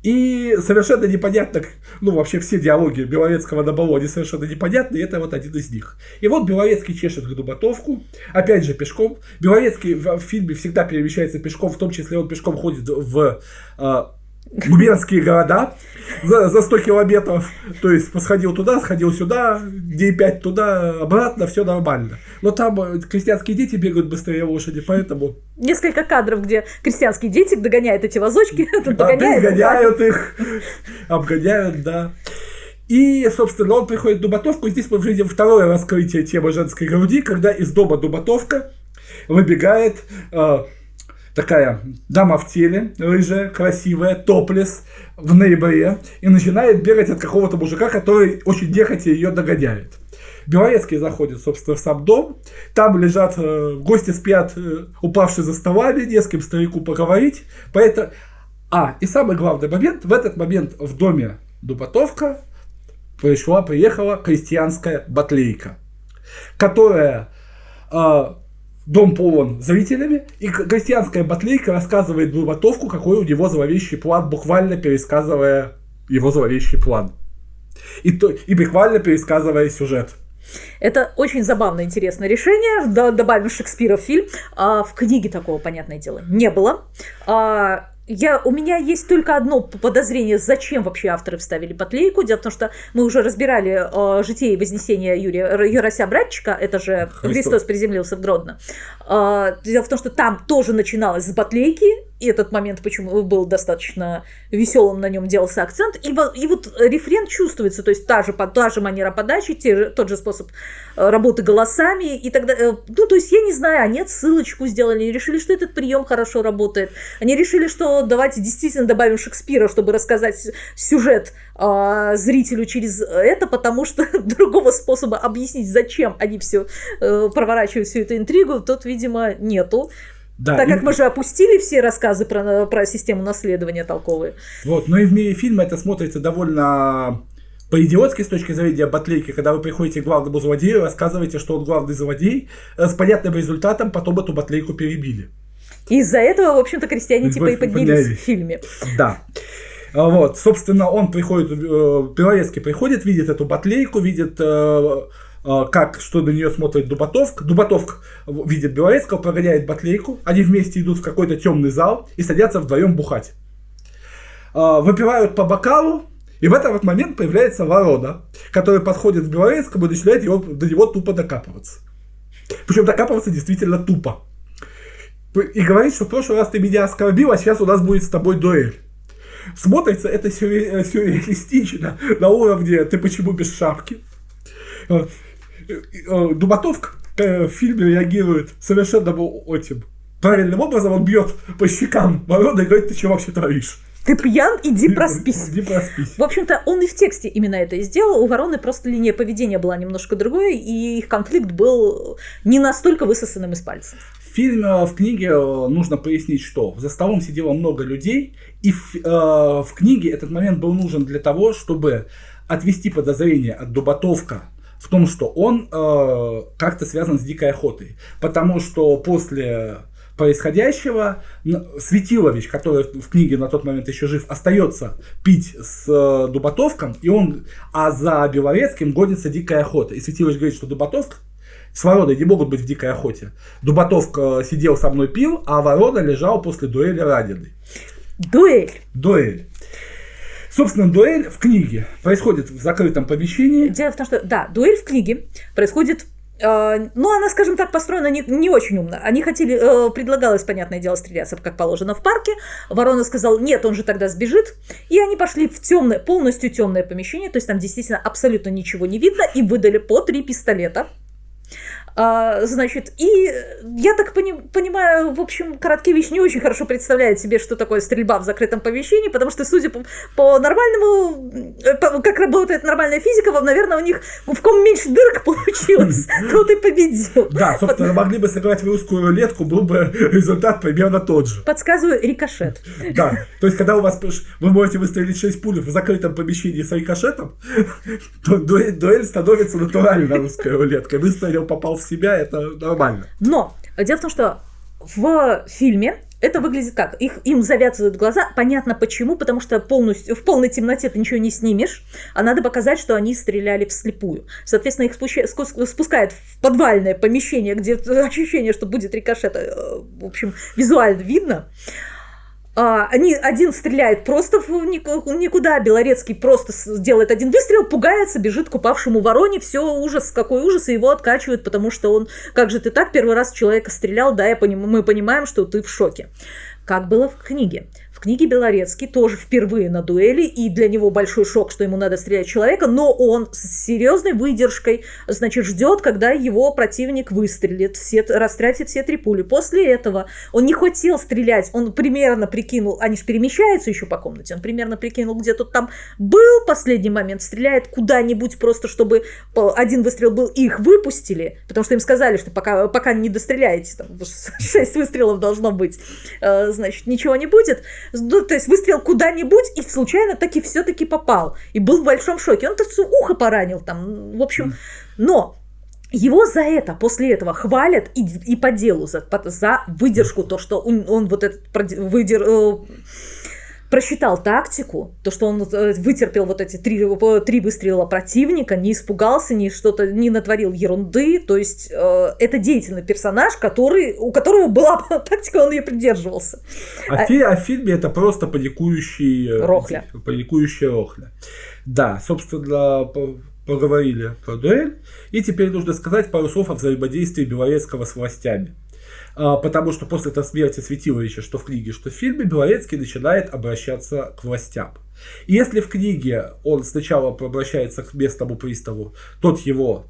И совершенно непонятно, ну вообще все диалоги Белорецкого на баллоне совершенно непонятны, и это вот один из них. И вот Белорецкий чешет к Дубатовку, опять же пешком. Белорецкий в, фильме всегда перемещается пешком, в том числе он пешком ходит в э, губернские города за, за 100 километров. То есть посходил туда, сходил сюда, дней 5 туда, обратно, все нормально. Но там э, крестьянские дети бегают быстрее лошади, поэтому... Несколько кадров, где крестьянские дети догоняют эти вазочки. [LAUGHS] Догоняют их, обгоняют, да. И, собственно, он приходит в Дубатовку, и здесь мы видим второе раскрытие темы женской груди, когда из дома Дубатовка выбегает э, такая дама в теле, рыжая, красивая, топлес в ноябре, и начинает бегать от какого-то мужика, который очень нехотя ее догоняет. Белорецкий заходит, собственно, в сам дом. Там лежат, э, гости спят, э, упавшие за столами, не с кем старику поговорить. Поэтому... А, и самый главный момент, в этот момент в доме Дубатовка пришла, приехала крестьянская батлейка, которая э, дом полон зрителями, и крестьянская батлейка рассказывает Дубатовку, какой у него зловещий план, буквально пересказывая его зловещий план. И, то, и буквально пересказывая сюжет. Это очень забавное, интересное решение. Добавим Шекспира в фильм. А в книге такого, понятное дело, не было. А, я, у меня есть только одно подозрение, зачем вообще авторы вставили потлейку. Дело в том, что мы уже разбирали э, «Житие и вознесение» Юрия Юрася Братчика, это же Христос, Христос приземлился в Гродно. Э, дело в том, что там тоже начиналось с батлейки, и этот момент почему был достаточно веселым, на нем делался акцент. И, и вот рефрен чувствуется, то есть та же, та же манера подачи, те же, тот же способ э, работы голосами. И тогда, э, ну, то есть я не знаю, они ссылочку сделали, они решили, что этот прием хорошо работает. Они решили, что давайте действительно добавим Шекспира, чтобы рассказать сюжет э, зрителю через это, потому что [LAUGHS] другого способа объяснить, зачем они все э, проворачивают всю эту интригу, тот, видимо, нету. Да, так и... как мы же опустили все рассказы про, про систему наследования толковые. Вот, но и в мире фильма это смотрится довольно по-идиотски с точки зрения батлейки, когда вы приходите к главному злодею, рассказываете, что он главный злодей, э, с понятным результатом потом эту батлейку перебили. Из-за этого, в общем-то, крестьяне типа и поднялись в фильме. Да. А вот, собственно, он приходит, э, Белорецкий приходит, видит эту батлейку, видит э, как, что на нее смотрит Дубатовк. Дубатовк видит Белорецкого, прогоняет Батлейку. Они вместе идут в какой-то темный зал и садятся вдвоем бухать. А, выпивают по бокалу, и в этот вот момент появляется ворона, который подходит к Белорецкому и начинает его, до него тупо докапываться. Причем докапываться действительно тупо. И говорит, что в прошлый раз ты меня оскорбил, а сейчас у нас будет с тобой дуэль. Смотрится это сюрреалистично на уровне «ты почему без шапки?» Э, Дубатовка в фильме реагирует совершенно этим правильным образом, он бьет по щекам Ворона и говорит, ты что вообще творишь? Ты пьян, иди проспись. Иди проспись. В общем-то, он и в тексте именно это и сделал. У Вороны просто линия поведения была немножко другой, и их конфликт был не настолько высосанным из пальца. В фильме, в книге э, нужно пояснить, что за столом сидело много людей, и в, э, в книге этот момент был нужен для того, чтобы отвести подозрение от Дубатовка в том, что он э, как-то связан с дикой охотой. Потому что после происходящего Светилович, который в книге на тот момент еще жив, остается пить с э, Дубатовком, и он, а за Белорецким гонится дикая охота. И Светилович говорит, что Дубатовк с Вороной не могут быть в дикой охоте. Дубатовка сидел со мной пил, а Ворона лежал после дуэли раненый. Дуэль? Дуэль. Собственно, дуэль в книге происходит в закрытом помещении. Дело в том, что, да, дуэль в книге происходит э, ну, она, скажем так, построена не, не очень умно. Они хотели, э, предлагалось, понятное дело, стреляться, как положено в парке. Ворона сказал, нет, он же тогда сбежит. И они пошли в темное, полностью темное помещение, то есть там действительно абсолютно ничего не видно, и выдали по три пистолета. А, значит, и я так пони- понимаю, в общем, Короткевич не очень хорошо представляет себе, что такое стрельба в закрытом помещении, потому что, судя по, по нормальному, э, по, как работает нормальная физика, наверное, у них в ком меньше дырок [LAUGHS] получилось, тот и победил. Да, собственно, могли бы сыграть в русскую рулетку, был бы результат примерно тот же. Подсказываю, рикошет. Да, то есть, когда у вас, вы можете выстрелить 6 пуль в закрытом помещении с рикошетом, [LAUGHS] то дуэль становится натурально русской рулеткой. Выстрелил, попал в себя, это нормально. Но дело в том, что в фильме это выглядит как? Их, им завязывают глаза. Понятно почему, потому что полностью, в полной темноте ты ничего не снимешь, а надо показать, что они стреляли вслепую. Соответственно, их спускают в подвальное помещение, где ощущение, что будет рикошет, э, в общем, визуально видно. А, они, один стреляет просто в никуда, Белорецкий просто делает один выстрел, пугается, бежит к упавшему вороне, все, ужас, какой ужас, и его откачивают, потому что он, как же ты так, первый раз человека стрелял, да, я поним, мы понимаем, что ты в шоке. Как было в книге книге Белорецкий тоже впервые на дуэли, и для него большой шок, что ему надо стрелять человека, но он с серьезной выдержкой, значит, ждет, когда его противник выстрелит, все, растратит все три пули. После этого он не хотел стрелять, он примерно прикинул, они же перемещаются еще по комнате, он примерно прикинул, где тут там был последний момент, стреляет куда-нибудь просто, чтобы один выстрел был, их выпустили, потому что им сказали, что пока, пока не достреляете, там, [LAUGHS] 6 выстрелов должно быть, э, значит, ничего не будет. Ну, то есть выстрелил куда-нибудь и случайно таки все-таки попал. И был в большом шоке. Он-то ухо поранил там, в общем. Но его за это, после этого хвалят и, и по делу, за, за выдержку, то, что он, он вот этот выдер, э, просчитал тактику, то, что он э, вытерпел вот эти три, три выстрела противника, не испугался, ни что-то, не натворил ерунды, то есть э, это деятельный персонаж, который, у которого была [LAUGHS] тактика, он ее придерживался. А, а, фи, а в фильме это просто паникующий... Э, рохля. Паникующая рохля. Да, собственно, поговорили про дуэль, и теперь нужно сказать пару слов о взаимодействии Белорецкого с властями. А, потому что после этой смерти Светиловича, что в книге, что в фильме, Белорецкий начинает обращаться к властям. И если в книге он сначала обращается к местному приставу, тот его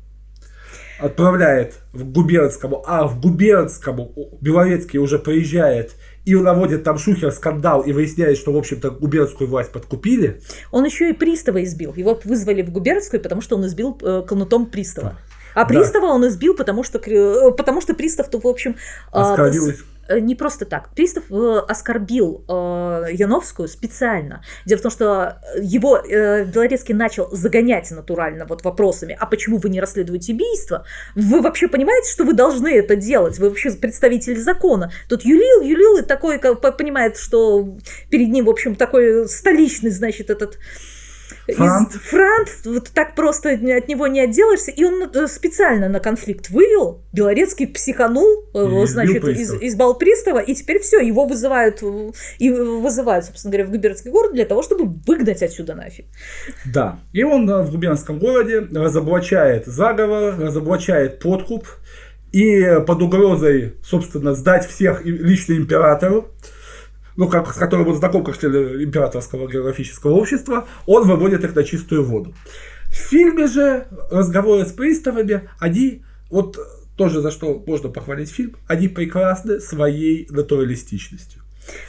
отправляет в губернскому, а в губернскому Белорецкий уже приезжает и наводит там шухер, скандал и выясняет, что, в общем-то, губернскую власть подкупили. Он еще и пристава избил. Его вызвали в губернскую, потому что он избил э, кнутом пристава. А пристава да. он избил, потому что, э, потому что пристав-то, в общем... А, Оскорбил Э, не просто так. Пристав э, оскорбил э, Яновскую специально. Дело в том, что его э, Белорецкий начал загонять натурально вот вопросами, а почему вы не расследуете убийство? Вы вообще понимаете, что вы должны это делать? Вы вообще представитель закона. Тут юлил, юлил, и такой понимает, что перед ним, в общем, такой столичный, значит, этот Франт. Франт, вот так просто от него не отделаешься. И он э, специально на конфликт вывел. Белорецкий психанул, э, и значит, из, избал пристава, и теперь все, его вызывают, и вызывают, собственно говоря, в губернский город для того, чтобы выгнать отсюда нафиг. Да, и он э, в губернском городе разоблачает заговор, разоблачает подкуп, и под угрозой, собственно, сдать всех лично императору, ну, как, с которым он знаком как член императорского географического общества, он выводит их на чистую воду. В фильме же разговоры с приставами, они, вот тоже за что можно похвалить фильм, они прекрасны своей натуралистичностью.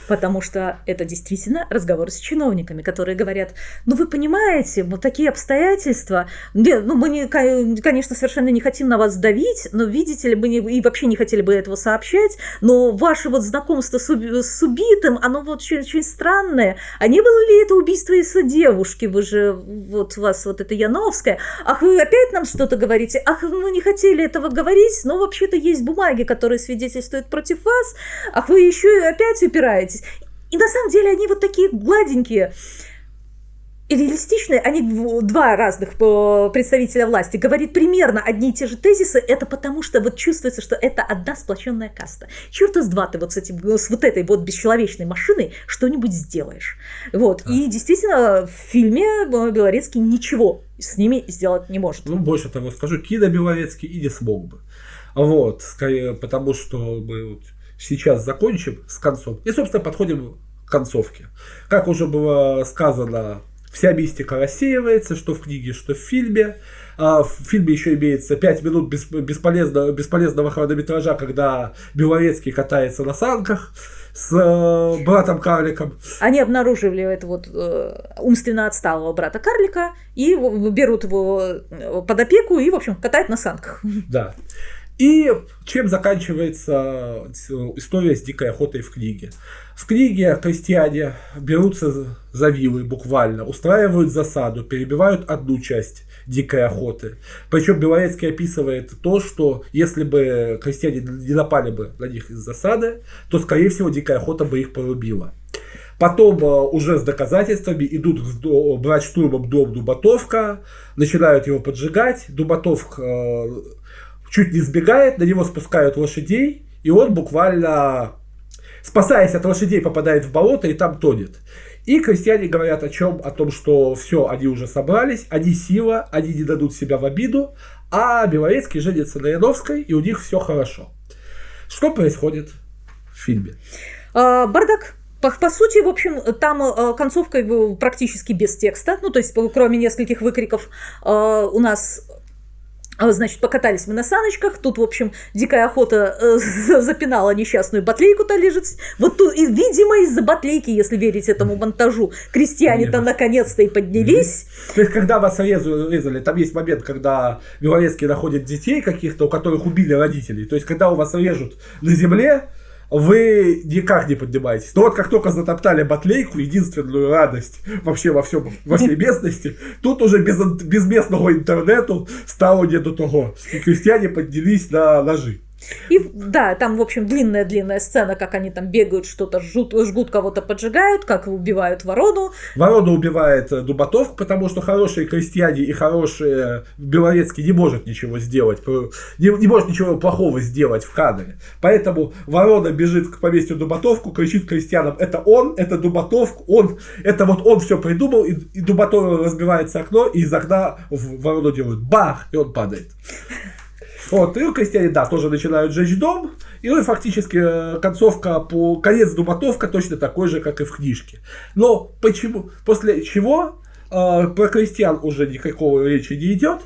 Потому что это действительно разговор с чиновниками, которые говорят, ну вы понимаете, вот такие обстоятельства, ну мы, не, конечно, совершенно не хотим на вас давить, но видите ли, мы не, и вообще не хотели бы этого сообщать, но ваше вот знакомство с, с убитым, оно вот очень, очень странное. А не было ли это убийство из девушки? Вы же, вот у вас вот это Яновская. Ах, вы опять нам что-то говорите? Ах, мы не хотели этого говорить, но вообще-то есть бумаги, которые свидетельствуют против вас. Ах, вы еще и опять упираетесь разбираетесь. И на самом деле они вот такие гладенькие и реалистичные, они два разных э, представителя власти говорит примерно одни и те же тезисы, это потому что вот чувствуется, что это одна сплоченная каста. Черт из два ты вот с, этим, с вот этой вот бесчеловечной машиной что-нибудь сделаешь. Вот. А. И действительно, в фильме э, Белорецкий ничего с ними сделать не может. Ну, больше того скажу, Кида Белорецкий и не смог бы. Вот, скорее, потому что мы вот сейчас закончим с концом. И, собственно, подходим к концовке. Как уже было сказано, вся мистика рассеивается, что в книге, что в фильме. А в фильме еще имеется 5 минут бесполезного, бесполезного хронометража, когда Белорецкий катается на санках с э, братом карликом. Они обнаружили это вот э, умственно отсталого брата карлика и берут его э, под опеку и, в общем, катают на санках. Да. И чем заканчивается история с дикой охотой в книге? В книге крестьяне берутся за вилы буквально, устраивают засаду, перебивают одну часть дикой охоты. Причем Белорецкий описывает то, что если бы крестьяне не напали бы на них из засады, то, скорее всего, дикая охота бы их порубила. Потом э, уже с доказательствами идут брать штурмом дом Дубатовка, начинают его поджигать. Дубатовк э, чуть не сбегает, на него спускают лошадей, и он буквально, спасаясь от лошадей, попадает в болото и там тонет. И крестьяне говорят о чем? О том, что все, они уже собрались, они сила, они не дадут себя в обиду, а Белорецкий женится на Яновской, и у них все хорошо. Что происходит в фильме? А, бардак. По, по сути, в общем, там э, концовка практически без текста, ну, то есть, кроме нескольких выкриков, э, у нас значит, покатались мы на саночках, тут, в общем, дикая охота э, запинала несчастную батлейку-то лежит. Вот тут, и, видимо, из-за батлейки, если верить этому монтажу, крестьяне-то наконец-то и поднялись. То есть, когда вас резали, там есть момент, когда Белорецкий находит детей каких-то, у которых убили родителей. То есть, когда у вас режут на земле, вы никак не поднимаетесь. Но вот как только затоптали батлейку, единственную радость вообще во всем, во всей местности, тут уже без, без местного интернету стало не до того. И крестьяне поднялись на ножи. И да, там, в общем, длинная-длинная сцена, как они там бегают, что-то жгут, жгут кого-то поджигают, как убивают ворону. Ворону убивает э, Дубатов, потому что хорошие крестьяне и хорошие Белорецкий не может ничего сделать, не, не может ничего плохого сделать в кадре. Поэтому ворона бежит к поместью Дубатовку, кричит крестьянам, это он, это Дубатов, он, это вот он все придумал, и, и Дубатов разбивается окно, и из окна в ворону делают бах, и он падает. Вот, и крестьяне, да, тоже начинают жечь дом, и ну, фактически э, концовка по конец Дубатовка точно такой же, как и в книжке. Но почему? После чего э, про крестьян уже никакого речи не идет.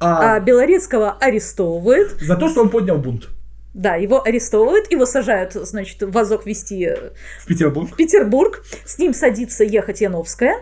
А, а Белорецкого арестовывают. За то, что он поднял бунт. Да, его арестовывают, его сажают, значит, в вазок вести э, в Петербург. В Петербург. С ним садится ехать Яновская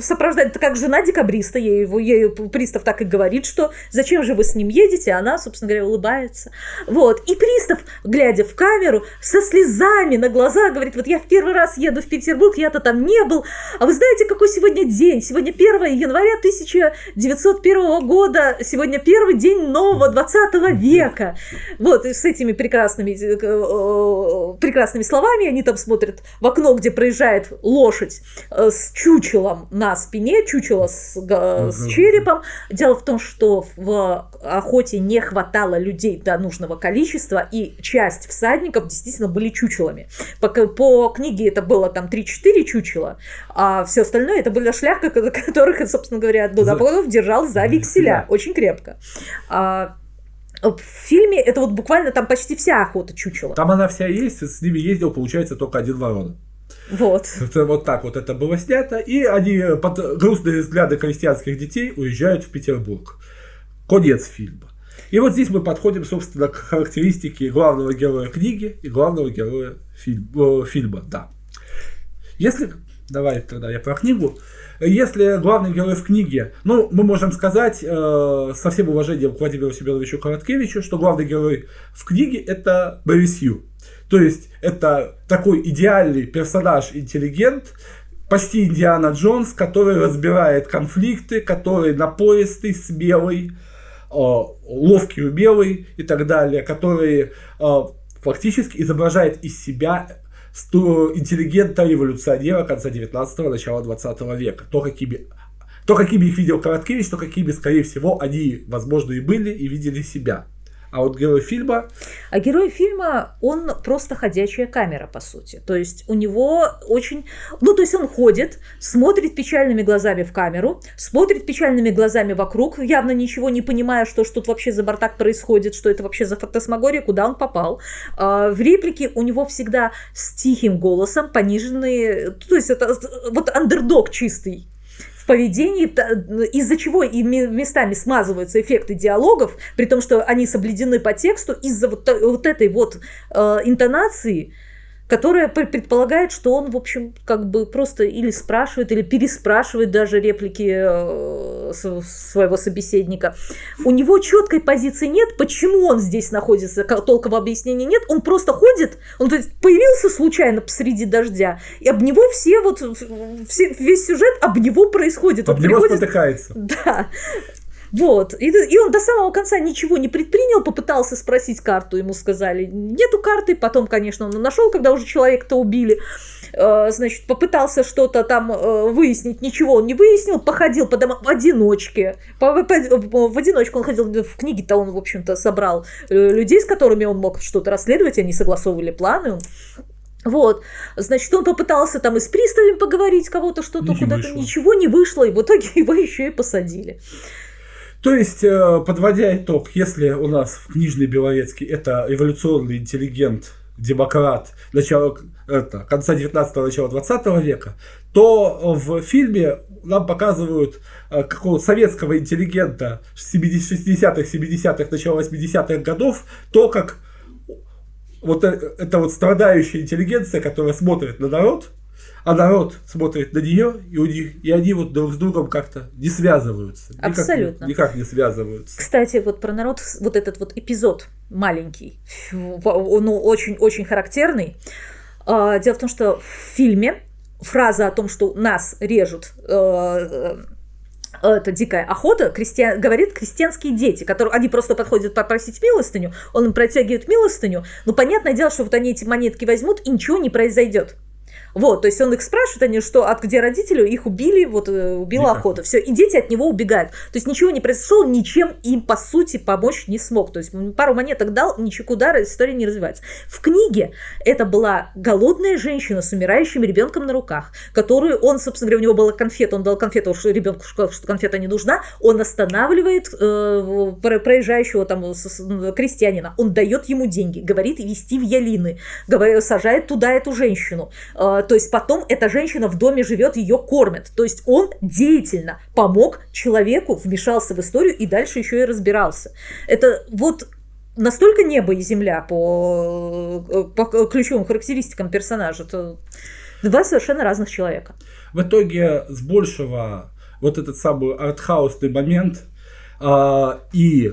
сопровождает, это как жена декабриста, ей, ей пристав так и говорит, что зачем же вы с ним едете, а она, собственно говоря, улыбается. Вот, и пристав, глядя в камеру, со слезами на глазах говорит, вот я в первый раз еду в Петербург, я-то там не был, а вы знаете, какой сегодня день? Сегодня 1 января 1901 года, сегодня первый день нового 20 века. Вот, с этими прекрасными, э, э, прекрасными словами они там смотрят в окно, где проезжает лошадь э, с чучелом, на спине, чучело с, с черепом. Дело в том, что в охоте не хватало людей до нужного количества, и часть всадников действительно были чучелами. По, по книге это было там 3-4 чучела, а все остальное это были шляхка, [LAUGHS] которых, собственно говоря, Дудаподов держал за векселя очень крепко. А, в фильме это вот буквально там почти вся охота чучела. Там она вся есть, с ними ездил, получается, только один ворон. Вот. Это вот так вот это было снято. И они под грустные взгляды крестьянских детей уезжают в Петербург. Конец фильма. И вот здесь мы подходим, собственно, к характеристике главного героя книги и главного героя фильм, э, фильма. Да. Если, давай тогда я про книгу. Если главный герой в книге, ну, мы можем сказать э, со всем уважением к Владимиру Семеновичу Короткевичу, что главный герой в книге это Борис Ю. То есть это такой идеальный персонаж, интеллигент, почти Индиана Джонс, который разбирает конфликты, который напористый, смелый, э, ловкий, умелый и так далее, который э, фактически изображает из себя интеллигента-революционера конца 19-го, начала 20 века. То, какими то, какими их видел Короткевич, то, какими, скорее всего, они, возможно, и были, и видели себя. А вот герой фильма... А герой фильма, он просто ходячая камера, по сути. То есть у него очень... Ну, то есть он ходит, смотрит печальными глазами в камеру, смотрит печальными глазами вокруг, явно ничего не понимая, что, что тут вообще за бардак происходит, что это вообще за фантасмагория, куда он попал. А в реплике у него всегда с тихим голосом пониженные... То есть это вот андердог чистый в поведении, из-за чего и местами смазываются эффекты диалогов, при том, что они соблюдены по тексту, из-за вот, вот этой вот э, интонации, которая предполагает, что он, в общем, как бы просто или спрашивает, или переспрашивает даже реплики э, своего собеседника. У него четкой позиции нет, почему он здесь находится, толкового объяснения нет, он просто ходит, он то есть появился случайно посреди дождя, и об него все вот, все, весь сюжет об него происходит. Об он него приходит, спотыкается. Да. Вот. И, и он до самого конца ничего не предпринял, попытался спросить карту, ему сказали, нету карты, потом, конечно, он нашел, когда уже человека-то убили, э, значит, попытался что-то там э, выяснить, ничего он не выяснил, походил по домам в одиночке, по, по, в одиночку он ходил, в книге-то он, в общем-то, собрал э, людей, с которыми он мог что-то расследовать, они согласовывали планы, вот, значит, он попытался там и с приставами поговорить, кого-то что-то куда-то, ничего не вышло, и в итоге [LAUGHS] его еще и посадили. То есть, э, подводя итог, если у нас в книжной Белорецкий это эволюционный интеллигент, демократ начала, это, конца 19-го, начала 20 века, то в фильме нам показывают э, какого-то советского интеллигента 60-х, 70-х, начала 80-х годов, то, как вот э, эта вот страдающая интеллигенция, которая смотрит на народ, а народ смотрит на нее, и, у них, и они вот друг с другом как-то не связываются. Абсолютно. Никак, никак не связываются. Кстати, вот про народ, вот этот вот эпизод маленький, ну, очень-очень характерный. А, дело в том, что в фильме фраза о том, что нас режут э, э, это дикая охота, крестьян, говорит крестьянские дети, которые они просто подходят попросить милостыню, он им протягивает милостыню, но понятное дело, что вот они эти монетки возьмут, и ничего не произойдет. Вот, то есть он их спрашивает, они что, от где родители, их убили, вот э, убила Дикая. охота, все, и дети от него убегают. То есть ничего не произошло, ничем им по сути помочь не смог. То есть пару монеток дал, ничего куда история не развивается. В книге это была голодная женщина с умирающим ребенком на руках, которую он, собственно говоря, у него была конфета, он дал конфету, что ребенку что конфета не нужна, он останавливает э, проезжающего там крестьянина, он дает ему деньги, говорит вести в Ялины, говорит, сажает туда эту женщину. Э, то есть потом эта женщина в доме живет, ее кормят. То есть он деятельно помог человеку, вмешался в историю и дальше еще и разбирался. Это вот настолько небо и земля по, по ключевым характеристикам персонажа. Это два совершенно разных человека. В итоге с большего вот этот самый артхаусный момент э, и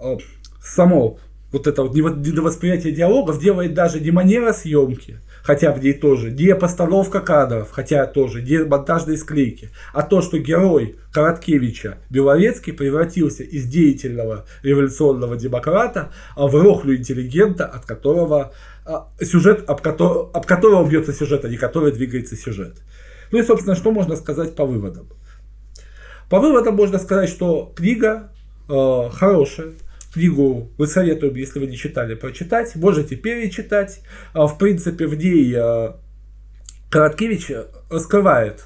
э, само вот это вот недовосприятие диалогов делает даже не манера съемки, хотя в ней тоже, не постановка кадров, хотя тоже, не монтажные склейки, а то, что герой Короткевича Белорецкий превратился из деятельного революционного демократа в рохлю интеллигента, от которого а, сюжет, об, которого, об которого бьется сюжет, а не который двигается сюжет. Ну и, собственно, что можно сказать по выводам? По выводам можно сказать, что книга э, хорошая, Книгу вы советуем, если вы не читали, прочитать. Можете перечитать. А, в принципе, в ней а, Короткевич раскрывает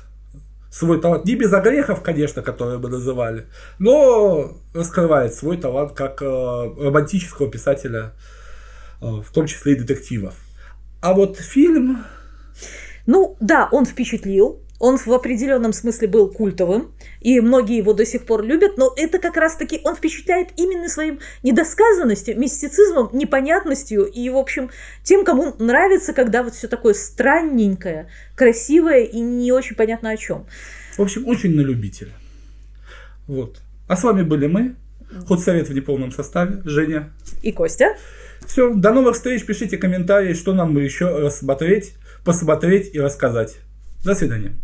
свой талант. Не без огрехов, конечно, которые мы называли, но раскрывает свой талант как а, романтического писателя, в том числе и детективов. А вот фильм... Ну да, он впечатлил, он в определенном смысле был культовым, и многие его до сих пор любят, но это как раз-таки он впечатляет именно своим недосказанностью, мистицизмом, непонятностью и, в общем, тем, кому нравится, когда вот все такое странненькое, красивое и не очень понятно о чем. В общем, очень на любителя. Вот. А с вами были мы, Худсовет в неполном составе, Женя. И Костя. Все, до новых встреч, пишите комментарии, что нам еще рассмотреть, посмотреть и рассказать. До свидания.